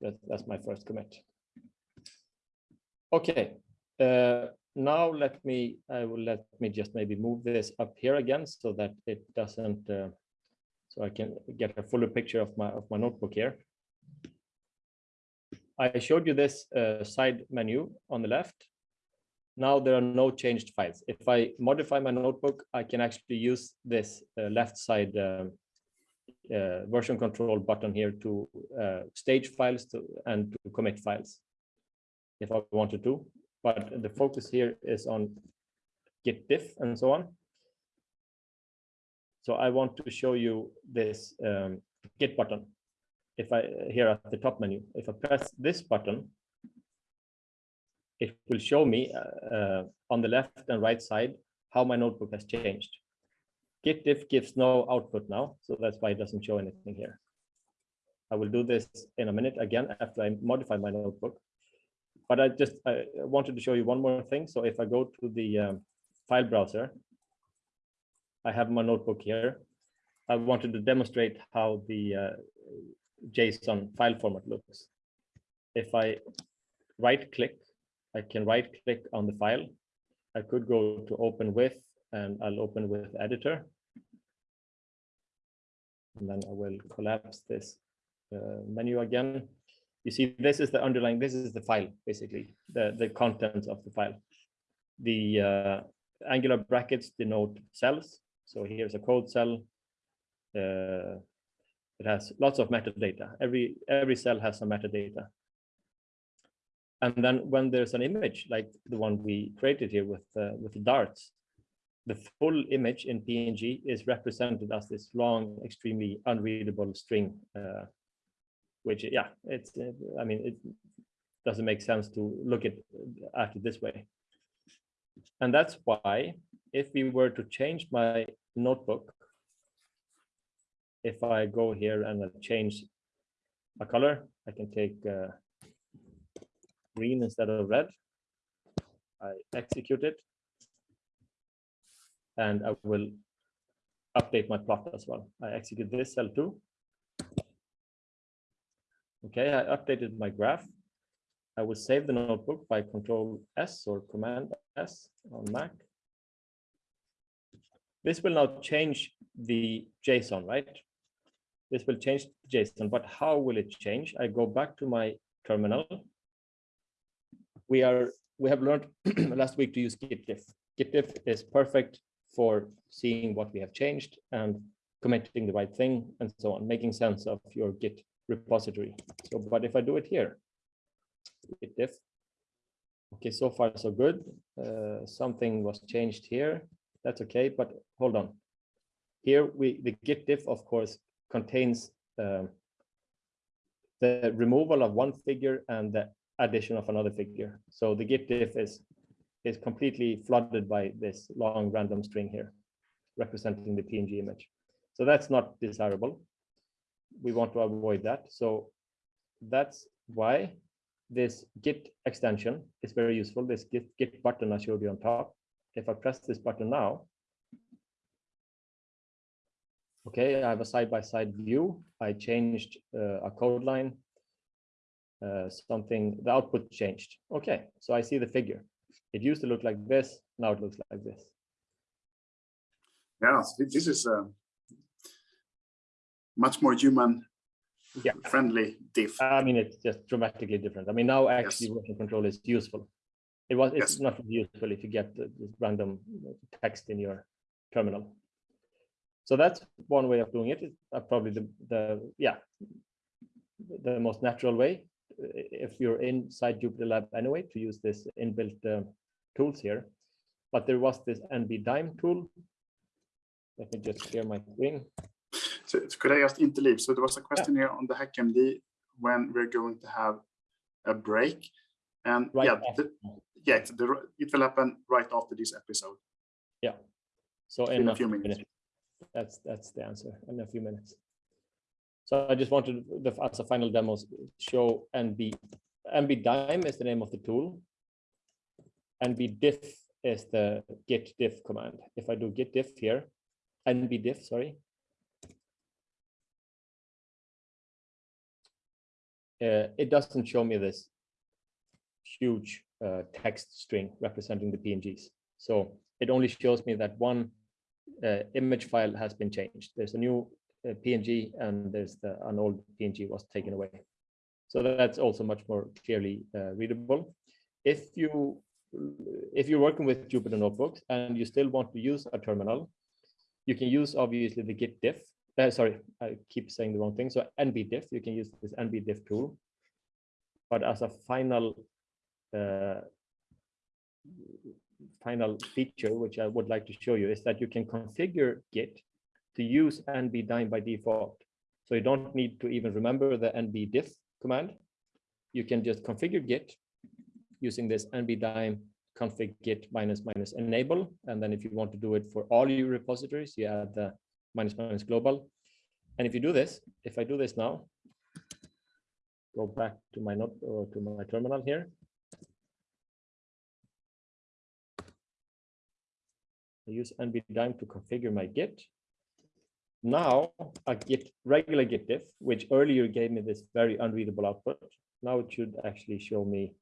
S2: That, that's my first commit. Okay. Uh, now let me, I will let me just maybe move this up here again so that it doesn't, uh, so I can get a fuller picture of my, of my notebook here. I showed you this uh, side menu on the left. Now there are no changed files. If I modify my notebook, I can actually use this uh, left side uh, uh, version control button here to uh, stage files to, and to commit files if I wanted to but the focus here is on git diff and so on. So I want to show you this um, git button. If I here at the top menu, if I press this button, it will show me uh, uh, on the left and right side how my notebook has changed. Git diff gives no output now, so that's why it doesn't show anything here. I will do this in a minute again after I modify my notebook but I just I wanted to show you one more thing. So if I go to the um, file browser, I have my notebook here. I wanted to demonstrate how the uh, JSON file format looks. If I right click, I can right click on the file. I could go to open with and I'll open with editor. And then I will collapse this uh, menu again. You see this is the underlying this is the file basically the the contents of the file. The uh, angular brackets denote cells. So here's a code cell. Uh, it has lots of metadata. Every every cell has some metadata. And then when there's an image like the one we created here with uh, with the darts the full image in png is represented as this long extremely unreadable string uh, which yeah, it's I mean it doesn't make sense to look at at it this way. And that's why if we were to change my notebook, if I go here and I change a color, I can take uh, green instead of red. I execute it and I will update my plot as well. I execute this cell too Okay, I updated my graph. I will save the notebook by Control S or Command S on Mac. This will now change the JSON, right? This will change JSON, but how will it change? I go back to my terminal. We are we have learned last week to use gitdiff. Gitdiff is perfect for seeing what we have changed and committing the right thing and so on, making sense of your Git repository. So, but if I do it here, git diff. Okay, so far so good. Uh, something was changed here. That's okay, but hold on. Here we the git diff, of course, contains um, the removal of one figure and the addition of another figure. So the git diff is is completely flooded by this long random string here, representing the PNG image. So that's not desirable we want to avoid that. So that's why this git extension is very useful. This git, git button I showed you on top. If I press this button now, okay, I have a side-by-side -side view. I changed uh, a code line, uh, something, the output changed. Okay, so I see the figure. It used to look like this, now it looks like this.
S1: Yeah, this is a much more human
S2: Yeah.
S1: friendly diff.
S2: I mean, it's just dramatically different. I mean, now actually
S1: Yes.
S2: version control is useful. It was, it's
S1: Yes.
S2: not useful if you get the random text in your terminal. So that's one way of doing it. It's uh, probably the, the, yeah, the most natural way. If you're inside Jupyter Lab anyway, to use this inbuilt uh, tools here. But there was this NB Dime tool. Let me just clear my screen.
S1: So could I just interleave? So there was a question here on the HackMD when we're going to have a break. And
S2: Right
S1: yeah, the- yeah, it's the- it will happen right after this episode. Yeah.
S2: So
S1: In
S2: in
S1: a few minutes.
S2: That's, that's the answer in a few minutes. So I just wanted, the as a final demo, show NB, NB Dime is the name of the tool. NB Diff is the git diff command. If I do git diff here, NB diff, sorry. Uh, it doesn't show me this huge uh, text string representing the PNGs. So it only shows me that one uh, image file has been changed. There's a new uh, PNG and there's the, an old PNG was taken away. So that's also much more clearly uh, readable. If you if you're working with Jupyter notebooks and you still want to use a terminal, you can use obviously the git diff. Uh, sorry, I keep saying the wrong thing. So nbdiff, you can use this nbdiff tool. But as a final uh, final feature, which I would like to show you, is that you can configure Git to use NB Dime by default. So you don't need to even remember the nbdiff command. You can just configure Git using this NB Dime config Git minus minus enable. And then if you want to do it for all your repositories, you add the minus minus global. And if you do this, if I do this now, go back to my note or to my terminal here. I use NB Dime to configure my Git. Now I get regular Git diff, which earlier gave me this very unreadable output. Now it should actually show me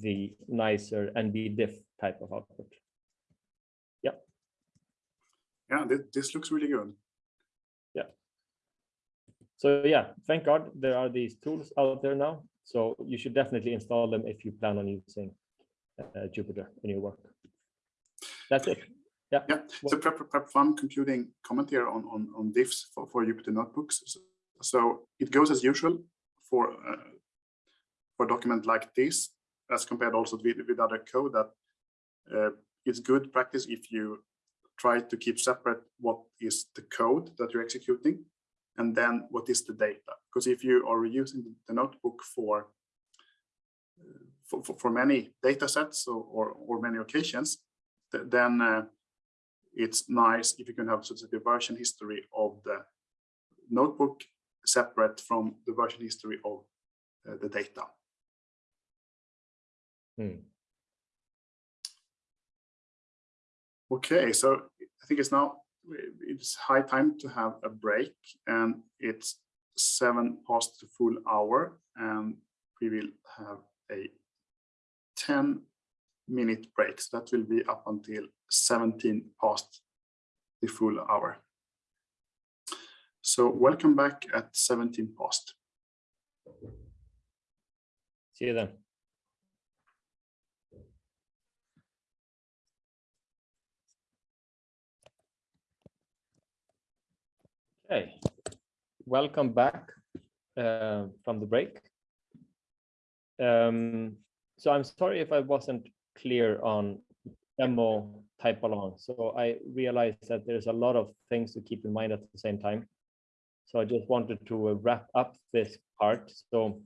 S2: the nicer NB diff type of output.
S1: Yeah, thi- this looks really good. Yeah.
S2: So yeah, thank God there are these tools out there now. So you should definitely install them if you plan on using uh, Jupyter in your work. That's it.
S1: Yeah, Yeah. so prep, prep fun computing comment here on, on, on diffs for, for Jupyter notebooks. So- So it goes as usual for, uh, for a document like this, as compared also with, with other code that uh, it's good practice if you try to keep separate what is the code that you're executing and then what is the data. Because if you are using the notebook for for, for, many data sets or, or, or many occasions, th- then uh, it's nice if you can have sort of version history of the notebook separate from the version history of uh, the data.
S2: Hmm.
S1: Okay, so I think it's now it's high time to have a break and it's seven past the full hour and we will have a 10 minute break. So that will be up until 17 past the full hour. So welcome back at 17 past.
S2: See you then. Okay, welcome back uh, from the break. Um, so I'm sorry if I wasn't clear on demo type along. So I realized that there's a lot of things to keep in mind at the same time. So I just wanted to uh, wrap up this part. So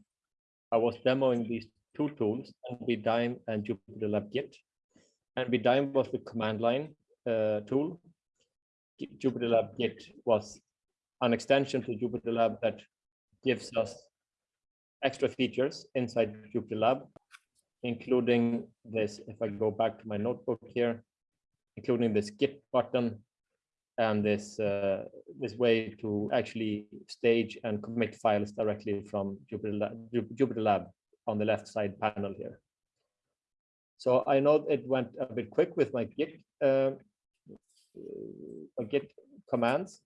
S2: I was demoing these two tools, NBDime and Jupyter Lab Git. NBDime was the command line uh, tool. G- Jupyter Lab Git was an extension to Jupyter Lab that gives us extra features inside Jupyter Lab, including this, if I go back to my notebook here, including this Git button and this uh, this way to actually stage and commit files directly from Jupyter Lab, Jupyter Lab on the left side panel here. So I know it went a bit quick with my Git, uh, uh, Git commands.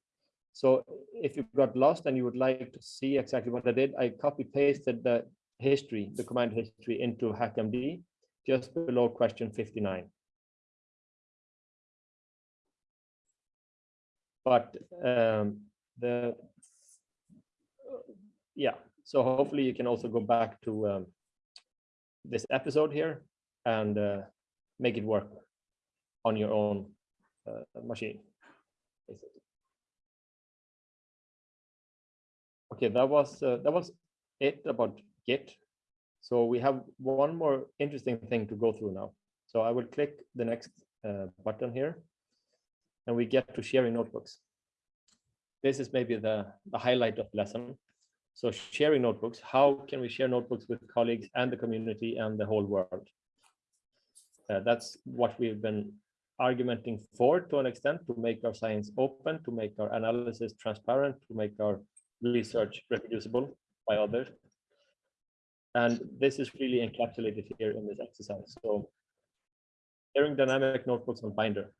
S2: So if you got lost and you would like to see exactly what I did, I copy pasted the history, the command history into HackMD just below question 59. But um, the yeah, so hopefully you can also go back to um, this episode here and uh, make it work on your own uh, machine. Okay, that was uh, that was it about Git. So we have one more interesting thing to go through now. So I will click the next uh, button here, and we get to sharing notebooks. This is maybe the, the highlight of the lesson. So sharing notebooks, how can we share notebooks with colleagues and the community and the whole world? Uh, that's what we've been argumenting for to an extent to make our science open, to make our analysis transparent, to make our research reproducible by others. And this is really encapsulated here in this exercise. So sharing dynamic notebooks on Binder.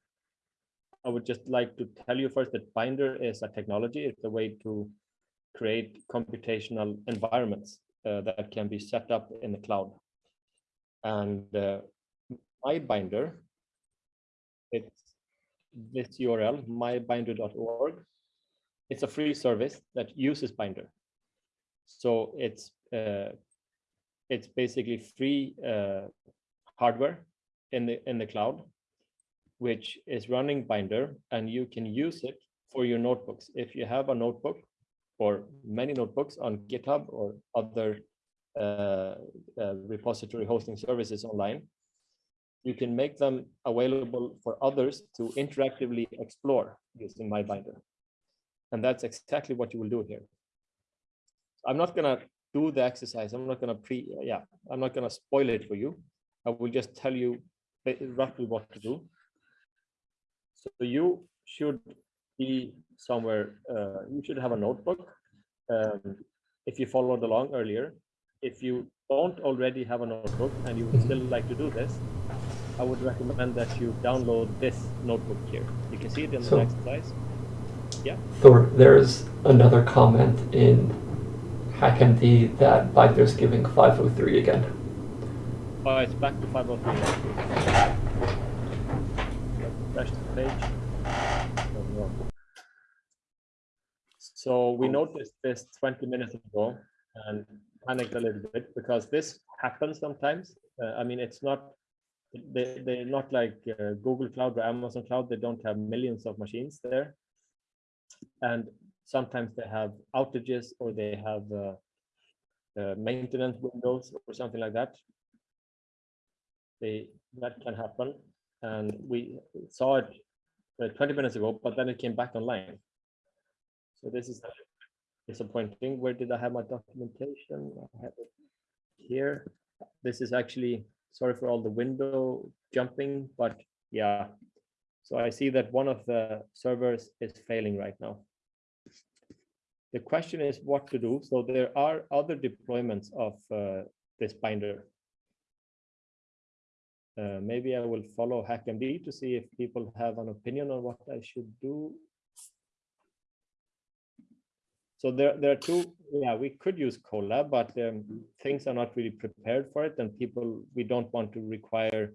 S2: I would just like to tell you first that Binder is a technology. It's a way to create computational environments uh, that can be set up in the cloud. And uh, my binder, it's this URL, mybinder.org. It's a free service that uses Binder. So it's uh, it's basically free uh, hardware in the in the cloud, which is running Binder, and you can use it for your notebooks. If you have a notebook or many notebooks on GitHub or other uh, uh, repository hosting services online, you can make them available for others to interactively explore using MyBinder. And that's exactly what you will do here. I'm not going to do the exercise. I'm not going to pre, yeah, I'm not going to spoil it for you. I will just tell you roughly what to do. So you should be somewhere, uh, you should have a notebook. Um, if you followed along earlier, if you don't already have a notebook and you would still like to do this, I would recommend that you download this notebook here. You can see it in so, the exercise. Yeah.
S3: Tor, there's another comment in HackMD that Binder's giving 503 again.
S2: Oh, it's back to 503. Refresh the page. So we noticed this 20 minutes ago and panicked a little bit because this happens sometimes. Uh, I mean, it's not, they, they're not like uh, Google Cloud or Amazon Cloud. They don't have millions of machines there. And sometimes they have outages or they have uh, uh maintenance windows or something like that. They, that can happen. And we saw it uh, 20 minutes ago, but then it came back online. So this is disappointing. Where did I have my documentation? I have it here. This is actually, sorry for all the window jumping, but yeah. So I see that one of the servers is failing right now. The question is what to do. So there are other deployments of uh, this binder. Uh, maybe I will follow HackMD to see if people have an opinion on what I should do so there, there are two, yeah, we could use Colab, but um, things are not really prepared for it. And people, we don't want to require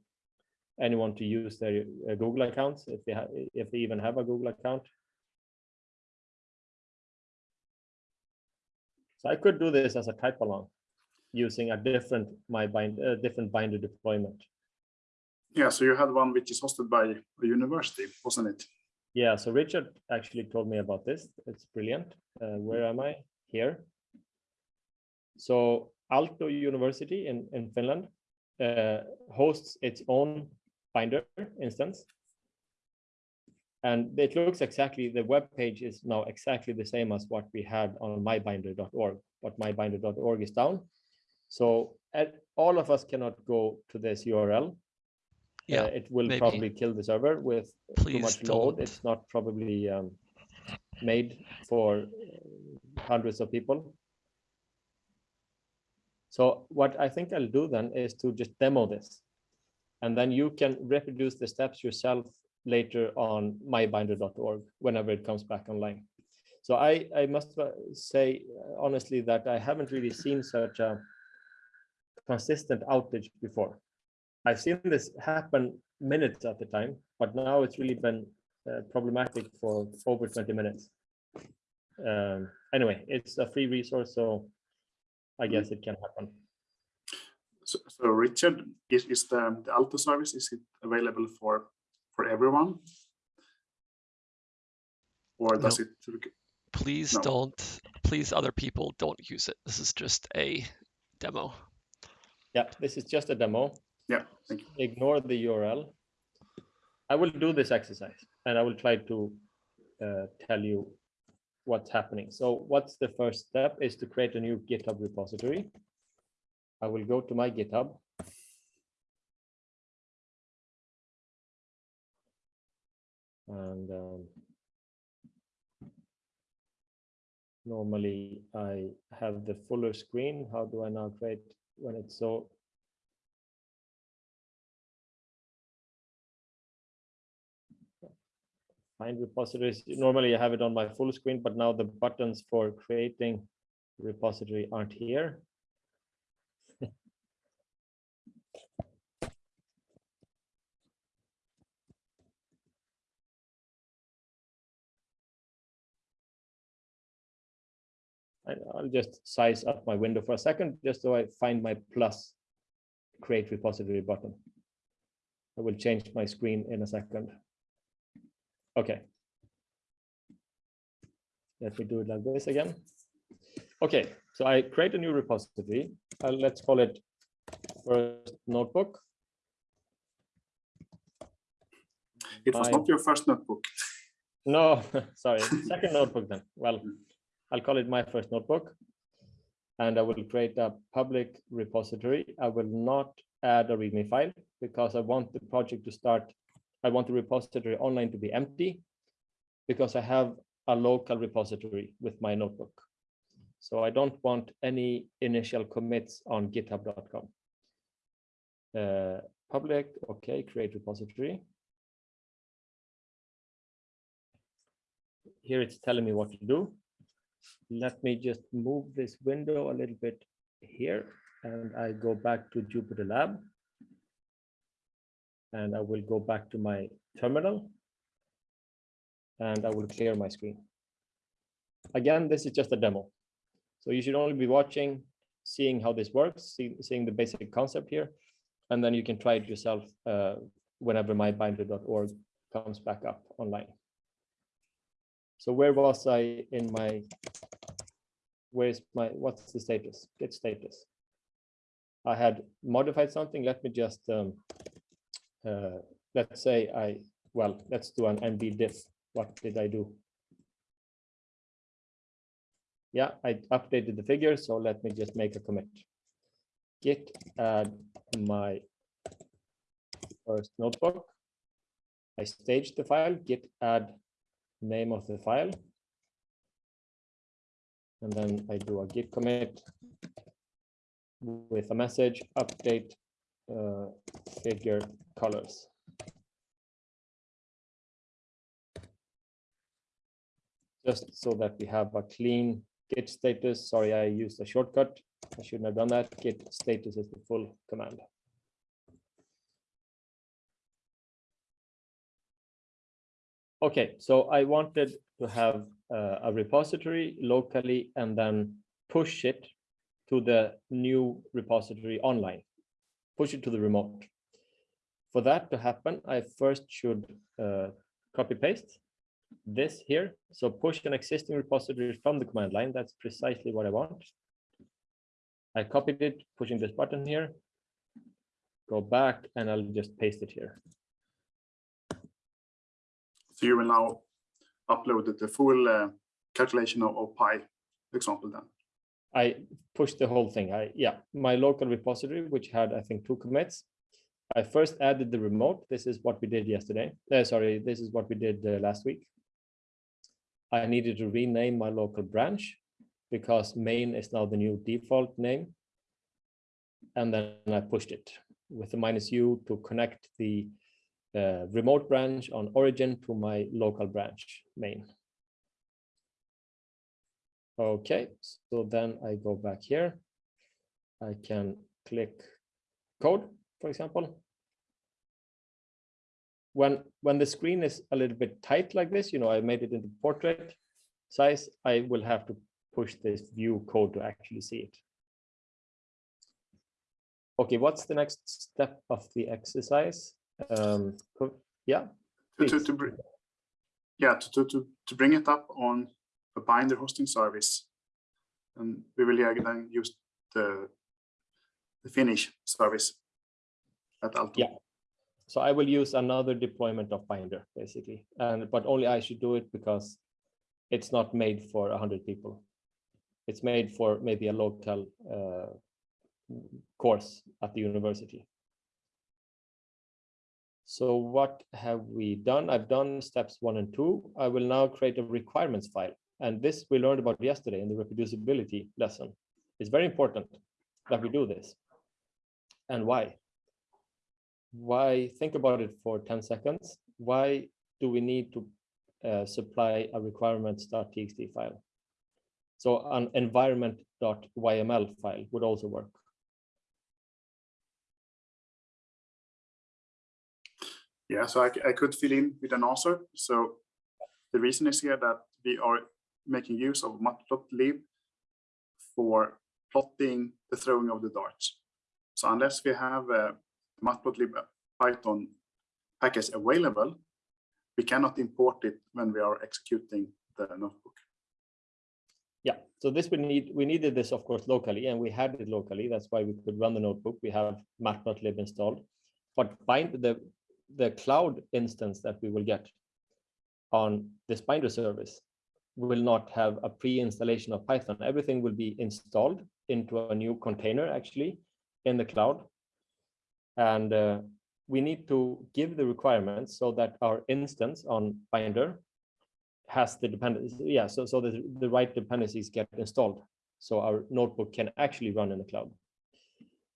S2: anyone to use their uh, Google accounts if they have, if they even have a Google account. So I could do this as a type along using a different my bind uh, different binder deployment.
S1: Yeah, so you had one which is hosted by a university, wasn't it?
S2: Yeah, so Richard actually told me about this. It's brilliant. Uh, where am I? Here. So Aalto University in, in Finland uh, hosts its own Binder instance. And it looks exactly, the web page is now exactly the same as what we had on mybinder.org, but mybinder.org is down. So at, all of us cannot go to this URL
S4: yeah,
S2: uh, it will
S4: maybe.
S2: probably kill the server with
S4: Please
S2: too much
S4: don't.
S2: load. It's not probably um, made for hundreds of people. So what I think I'll do then is to just demo this. And then you can reproduce the steps yourself later on mybinder.org whenever it comes back online. So I, I must uh, say uh, honestly that I haven't really seen such a consistent outage before. I've seen this happen minutes at the time, but now it's really been uh, problematic for over 20 minutes. Um, anyway, it's a free resource, so I guess it can happen.
S1: So, so Richard, is, is the, the Aalto service, is it available for, for everyone? Or does it,
S4: Please
S1: No.
S4: don't, please other people don't use it. This is just a demo.
S2: Yeah, this is just a demo.
S1: yeah, thank you.
S2: Ignore the URL. I will do this exercise and I will try to uh, tell you what's happening. So what's the first step is to create a new GitHub repository. I will go to my GitHub. And um, normally I have the fuller screen. How do I now create when it's so find repositories. Normally I have it on my full screen, but now the buttons for creating repository aren't here. I'll just size up my window for a second, just so I find my plus create repository button. I will change my screen in a second. Okay. Let me do it like this again. Okay, so I create a new repository. Uh, let's call it first notebook.
S1: It was
S2: I-
S1: not your first notebook.
S2: No, sorry, second notebook then. Well, I'll call it my first notebook. And I will create a public repository. I will not add a README file because I want the project to start. I want the repository online to be empty because I have a local repository with my notebook. So I don't want any initial commits on github.com. Uh, public, okay, create repository. Here it's telling me what to do. Let me just move this window a little bit here and I go back to Jupyter Lab. And I will go back to my terminal. And I will clear my screen. Again, this is just a demo. So you should only be watching, seeing how this works, see, seeing the basic concept here. And then you can try it yourself uh, whenever mybinder.org comes back up online. So where was I in my, where's my, what's the status? Git status. I had modified something. Let me just, um, uh, let's say I, well, let's do an nbdiff. What did I do? Yeah, I updated the figure, so let me just make a commit. Git add my first notebook. I staged the file, git add name of the file. And then I do a git commit with a message update uh, figure colors. Just so that we have a clean git status. Sorry, I used a shortcut. I shouldn't have done that. Git status is the full command. Okay, so I wanted to have uh, a repository locally and then push it to the new repository online, push it to the remote. For that to happen, I first should uh, copy paste this here. So push an existing repository from the command line. That's precisely what I want. I copied it, pushing this button here. Go back and I'll just paste it here.
S1: So you will now upload the full uh, calculation of, of pi example then.
S2: I pushed the whole thing. I, yeah, my local repository, which had, I think, two commits. I first added the remote. This is what we did yesterday. Uh, sorry, this is what we did uh, last week. I needed to rename my local branch because main is now the new default name. And then I pushed it. with the minus U to connect the uh, remote branch on origin to my local branch main. Okay, so then I go back here. I can click code, for example. When when the screen is a little bit tight like this, you know, I made it into portrait size, I will have to push this view code to actually see it. Okay, what's the next step of the exercise? Um, yeah,
S1: To, to, to bring, yeah, to, to, to, to bring it up on a binder hosting service. And we will then use the, the Finnish service at Aalto.
S2: Yeah. so I will use another deployment of Binder basically, and but only I should do it because it's not made for a hundred people. It's made for maybe a local uh, course at the university. So what have we done? I've done steps one and two. I will now create a requirements file. And this we learned about yesterday in the reproducibility lesson. It's very important that we do this. And why? Why, think about it for 10 seconds. Why do we need to uh, supply a requirements.txt file? So an environment.yml file would also work.
S1: Yeah, so I, I could fill in with an answer. So the reason is here that we are making use of matplotlib for plotting the throwing of the darts. So unless we have a matplotlib Python package available, we cannot import it when we are executing the notebook.
S2: Yeah, so this we need, we needed this, of course, locally, and we had it locally. That's why we could run the notebook. We have matplotlib installed. But bind the, the cloud instance that we will get on this binder service will not have a pre-installation of Python. Everything will be installed into a new container actually in the cloud. And uh, we need to give the requirements so that our instance on binder has the dependencies, yeah, so, so the, the right dependencies get installed. So our notebook can actually run in the cloud.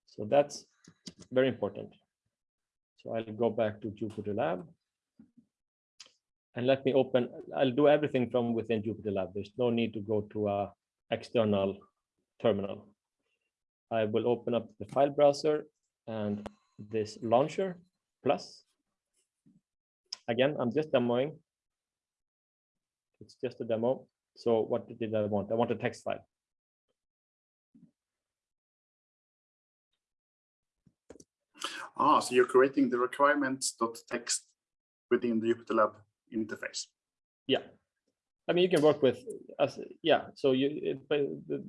S2: So that's very important. So I'll go back to Jupyter Lab. And let me open, I'll do everything from within Jupyter Lab. There's no need to go to a external terminal. I will open up the file browser and this launcher plus. Again, I'm just demoing. It's just a demo. So what did I want? I want a text file.
S1: Ah, so you're creating the requirements.txt within the Jupyter Lab interface.
S2: Yeah. I mean, you can work with us. Yeah. So you, it, the,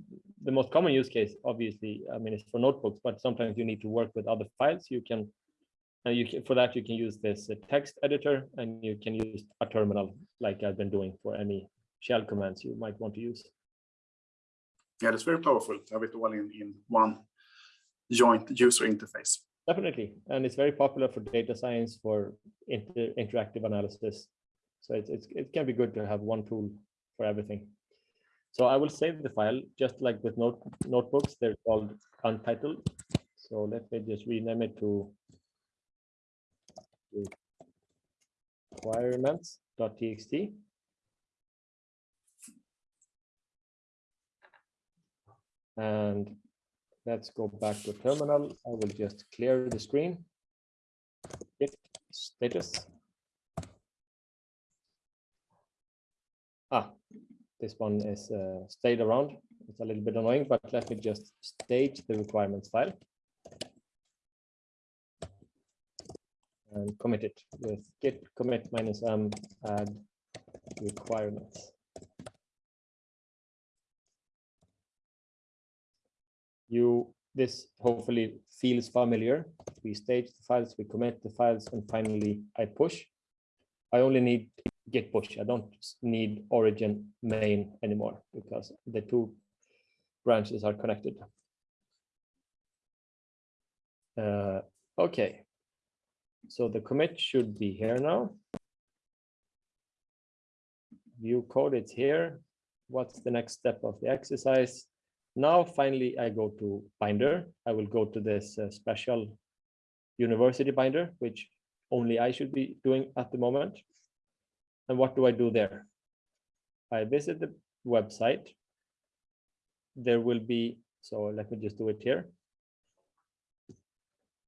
S2: the most common use case, obviously, I mean, it's for notebooks, but sometimes you need to work with other files. You can, and you can, for that, you can use this text editor and you can use a terminal like I've been doing for any shell commands you might want to use.
S1: Yeah, that's very powerful to have it all in, in one joint user interface.
S2: Definitely. And it's very popular for data science, for inter interactive analysis. So it's, it's, it can be good to have one tool for everything. So I will save the file just like with note, notebooks, they're called untitled. So let me just rename it to requirements.txt. And let's go back to terminal. I will just clear the screen. Git status. Ah, this one is uh, stayed around. It's a little bit annoying, but let me just stage the requirements file. And commit it with git commit minus m add requirements. You this hopefully feels familiar. We stage the files, we commit the files, and finally I push. I only need git push. I don't need origin main anymore because the two branches are connected. Uh, okay, so the commit should be here now. View code, it's here. What's the next step of the exercise? Now, finally, I go to Binder. I will go to this uh, special university binder, which only I should be doing at the moment. And what do I do there? I visit the website. There will be, so let me just do it here.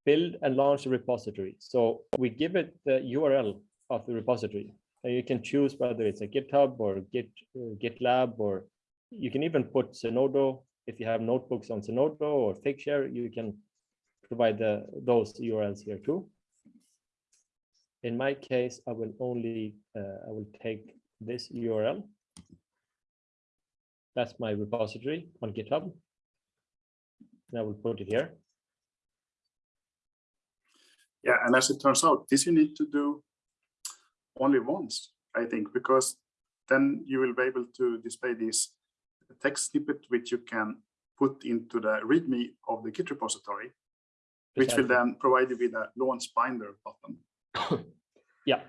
S2: Build and launch a repository. So we give it the URL of the repository. And you can choose whether it's a GitHub or Git, uh, GitLab, or you can even put Zenodo. If you have notebooks on Zenodo or Figshare, you can provide the, those URLs here too. In my case, I will only, uh, I will take this URL. That's my repository on GitHub. And I will put it here.
S1: Yeah, and as it turns out, this you need to do only once, I think, because then you will be able to display this text snippet which you can put into the README of the Git repository, which will then provide you with a launch binder button.
S2: Yeah,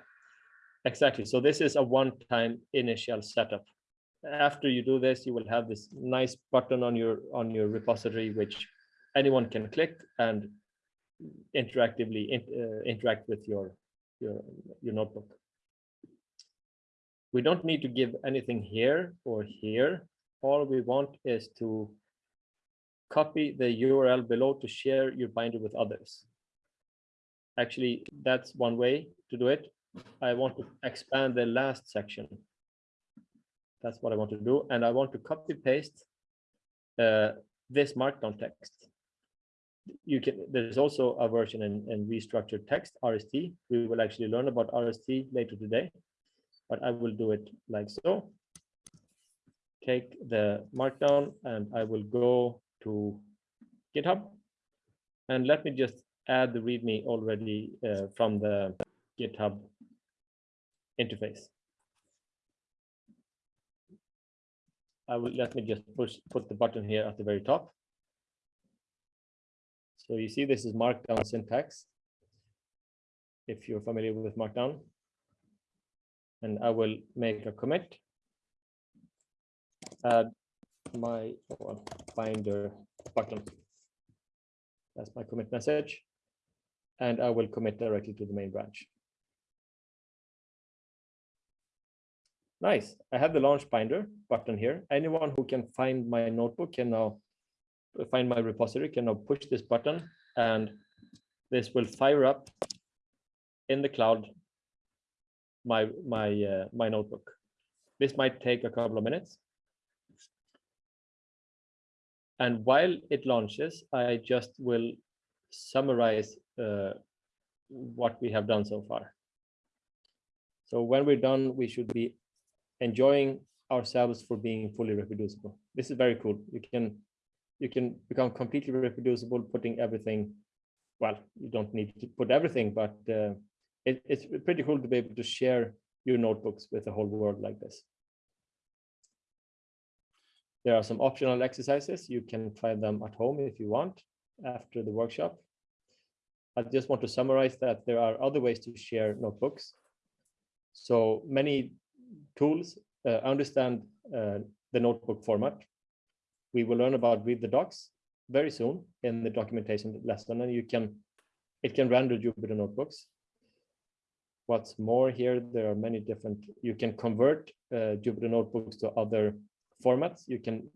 S2: exactly. So this is a one-time initial setup. After you do this, you will have this nice button on your on your repository, which anyone can click and interactively in- uh, interact with your your your notebook. We don't need to give anything here or here. All we want is to copy the URL below to share your binder with others. Actually, that's one way to do it. I want to expand the last section. That's what I want to do, and I want to copy paste uh, this markdown text. You can, there's also a version in, in restructured text, RST. We will actually learn about RST later today, but I will do it like so. Take the markdown and I will go to GitHub. And let me just add the README already uh, from the GitHub interface. I will, let me just push, put the button here at the very top. So you see this is markdown syntax. If you're familiar with markdown. And I will make a commit. Add my binder button. That's my commit message. And I will commit directly to the main branch. Nice. I have the launch binder button here. Anyone who can find my notebook can now find my repository can now push this button and this will fire up in the cloud my my uh, my notebook. This might take a couple of minutes. And while it launches, I just will summarize uh, what we have done so far. So when we're done, we should be enjoying ourselves for being fully reproducible. This is very cool. You can you can become completely reproducible, putting everything. Well, you don't need to put everything, but uh, it, it's pretty cool to be able to share your notebooks with the whole world like this. There are some optional exercises. You can try them at home if you want after the workshop. I just want to summarize that there are other ways to share notebooks. So many tools uh, understand uh, the notebook format. We will learn about read the docs very soon in the documentation lesson, and you can it can render Jupyter notebooks. What's more here, there are many different, you can convert uh, Jupyter notebooks to other formats. You can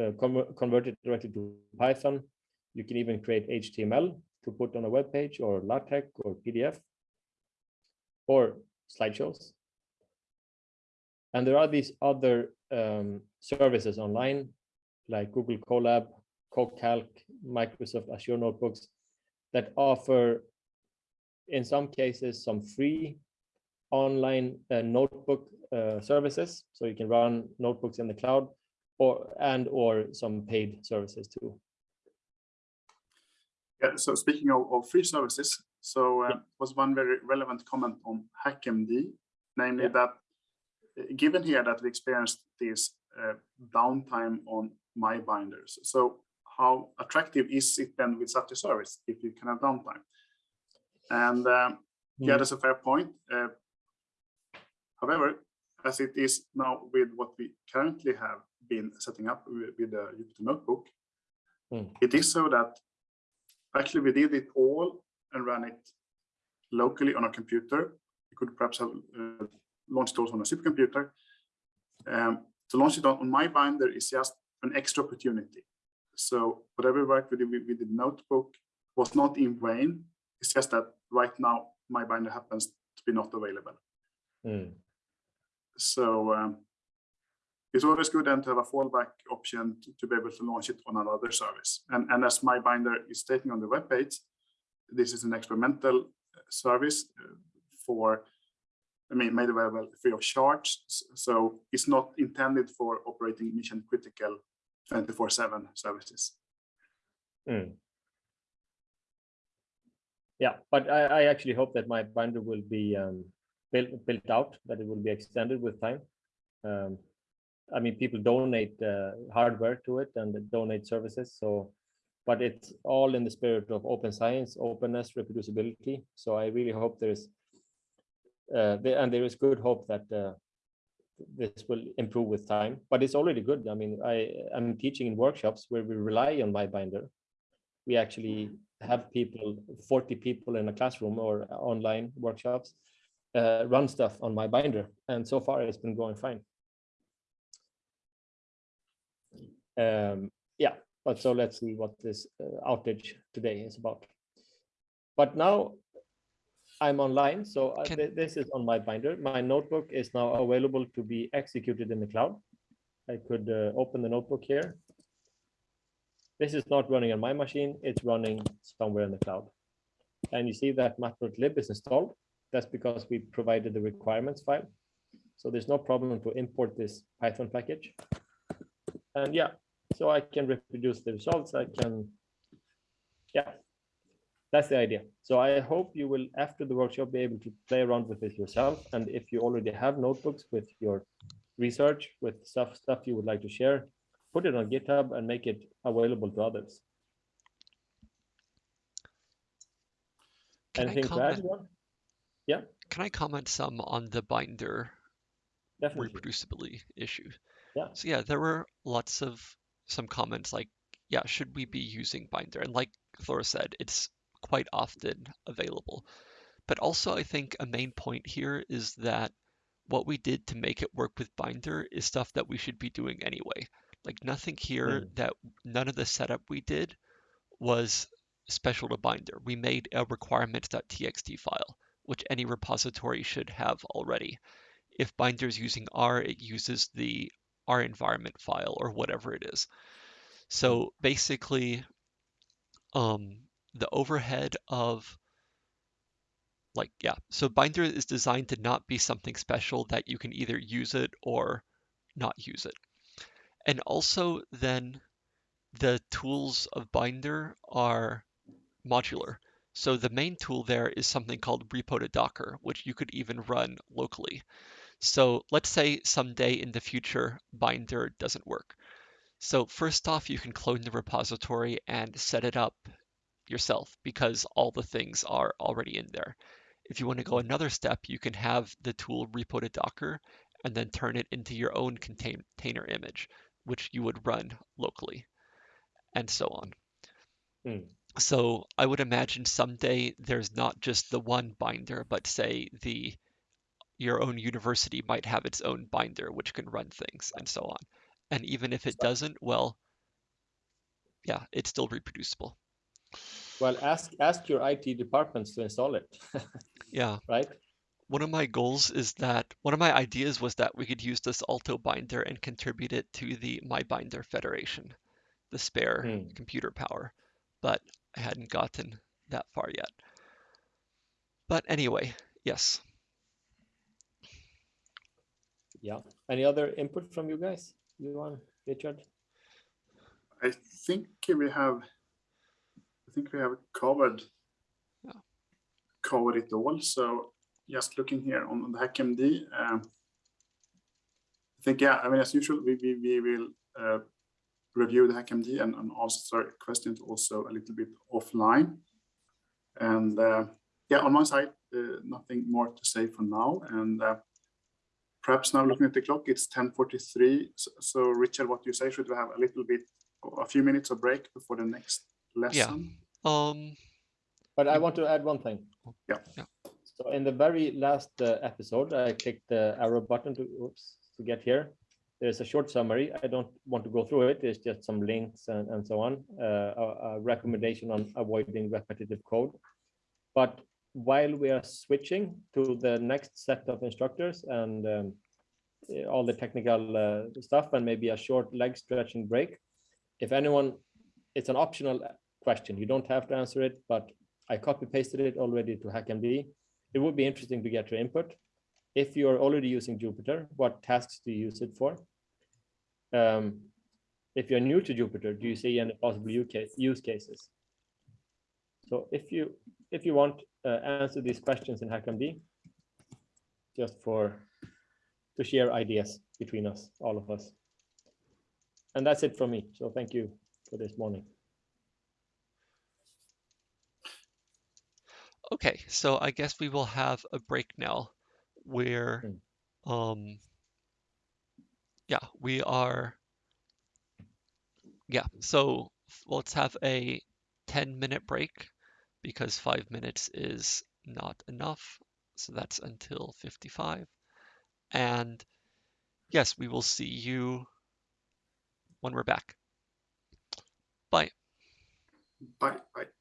S2: uh, convert, convert it directly to Python. You can even create HTML to put on a web page or LaTeX or PDF or slideshows. And there are these other um, services online like Google Colab, CoCalc, Microsoft Azure Notebooks that offer, in some cases, some free online uh, notebook uh, services. So you can run notebooks in the cloud or and or some paid services too.
S1: Yeah, so speaking of, of free services, so uh, was one very relevant comment on HackMD, namely
S2: Yeah.
S1: that uh, given here that we experienced this uh, downtime on my binders, so how attractive is it then with such a service if you can have downtime? And um, yeah,
S2: Mm.
S1: that's a fair point. Uh, however, as it is now with what we currently have been setting up with, the Jupyter Notebook,
S2: Mm.
S1: it is so that actually we did it all and ran it locally on a computer. You could perhaps have uh, launched it also on a supercomputer. Um, to launch it on, on my binder is just an extra opportunity. So whatever work we did with, with the notebook was not in vain. It's just that right now my binder happens to be not available.
S2: Mm.
S1: So um, it's always good then to have a fallback option to, to, be able to launch it on another service. And, and as my binder is stating on the web page, this is an experimental service uh, for, I mean, made available free of charge. So it's not intended for operating mission critical 24-7 services.
S2: Mm. Yeah, but I, I actually hope that my binder will be um, built built out, that it will be extended with time. Um, I mean, people donate uh, hardware to it and donate services. So, but it's all in the spirit of open science, openness, reproducibility. So I really hope there's, uh, there, and there is good hope that uh, this will improve with time. But it's already good. I mean, I am teaching in workshops where we rely on my binder. We actually have people, 40 people in a classroom or online workshops, uh, run stuff on my binder. And so far it's been going fine. Um, yeah, but so let's see what this uh, outage today is about. But now I'm online, so uh, th- this is on my binder. My notebook is now available to be executed in the cloud. I could uh, open the notebook here. This is not running on my machine, it's running somewhere in the cloud. And you see that matplotlib is installed. That's because we provided the requirements file. So there's no problem to import this Python package. And yeah, so I can reproduce the results. I can, yeah, that's the idea. So I hope you will, after the workshop, be able to play around with it yourself. And if you already have notebooks with your research, with stuff, stuff you would like to share, put it on GitHub and make it available to others.
S4: Can
S2: Anything to add,
S4: comment?
S2: Johan?
S4: Can I comment some on the binder
S2: Definitely.
S4: reproducibility issue?
S2: Yeah.
S4: So yeah, there were lots of some comments like, yeah, should we be using binder? And like Thora said, it's quite often available. But also I think a main point here is that what we did to make it work with binder is stuff that we should be doing anyway. Like nothing here
S2: Mm.
S4: that none of the setup we did was special to binder. We made a requirements.txt file, which any repository should have already. If binder is using R, it uses the R environment file or whatever it is. So basically, um, the overhead of like, yeah, so binder is designed to not be something special that you can either use it or not use it. And also then the tools of binder are modular. So the main tool there is something called repo to Docker, which you could even run locally. So let's say someday in the future, binder doesn't work. So first off, you can clone the repository and set it up yourself because all the things are already in there. If you want to go another step, you can have the tool repo to Docker and then turn it into your own container image, which you would run locally, and so on.
S2: Hmm.
S4: So I would imagine someday there's not just the one binder, but say the your own university might have its own binder which can run things and so on. And even if it doesn't, well, yeah, it's still reproducible.
S2: Well, ask ask your IT departments to install it,
S4: Yeah.
S2: right?
S4: One of my goals is that one of my ideas was that we could use this Aalto binder and contribute it to the MyBinder Federation, the spare
S2: Hmm.
S4: computer power, but hadn't gotten that far yet. But anyway, yes.
S2: Yeah. Any other input from you guys? You want Richard?
S1: I think we have, I think we have covered,
S4: Yeah.
S1: covered it all. So just looking here on the HackMD, um, I think, yeah, I mean, as usual, we, we, we will uh, review the HackMD and, and answer questions also a little bit offline. And uh, yeah, on my side, uh, nothing more to say for now. And uh, perhaps now looking at the clock, it's 10:43. So, so Richard, what do you say? Should we have a little bit, a few minutes of break before the next lesson?
S4: Um,
S2: But I want to add one thing.
S1: Yeah.
S4: Yeah.
S2: So in the very last uh, episode, I clicked the arrow button to, oops, to get here. There's a short summary. I don't want to go through it. There's just some links and, and so on. Uh, a, a recommendation on avoiding repetitive code. But while we are switching to the next set of instructors and um, eh, all the technical uh, stuff and maybe a short leg stretching break, if anyone, it's an optional question. You don't have to answer it, but I copy pasted it already to HackMD. It would be interesting to get your input. If you're already using Jupyter, what tasks do you use it for? Um, if you're new to Jupyter, do you see any possible use cases? So if you if you want uh, answer these questions in HackMD, just for to share ideas between us, all of us. And that's it from me. So thank you for this morning.
S4: Okay, so I guess we will have a break now where, um, yeah, we are, yeah, so let's have a 10 minute break because five minutes is not enough. So that's until 55. And yes, we will see you when we're back. Bye.
S1: Bye, bye.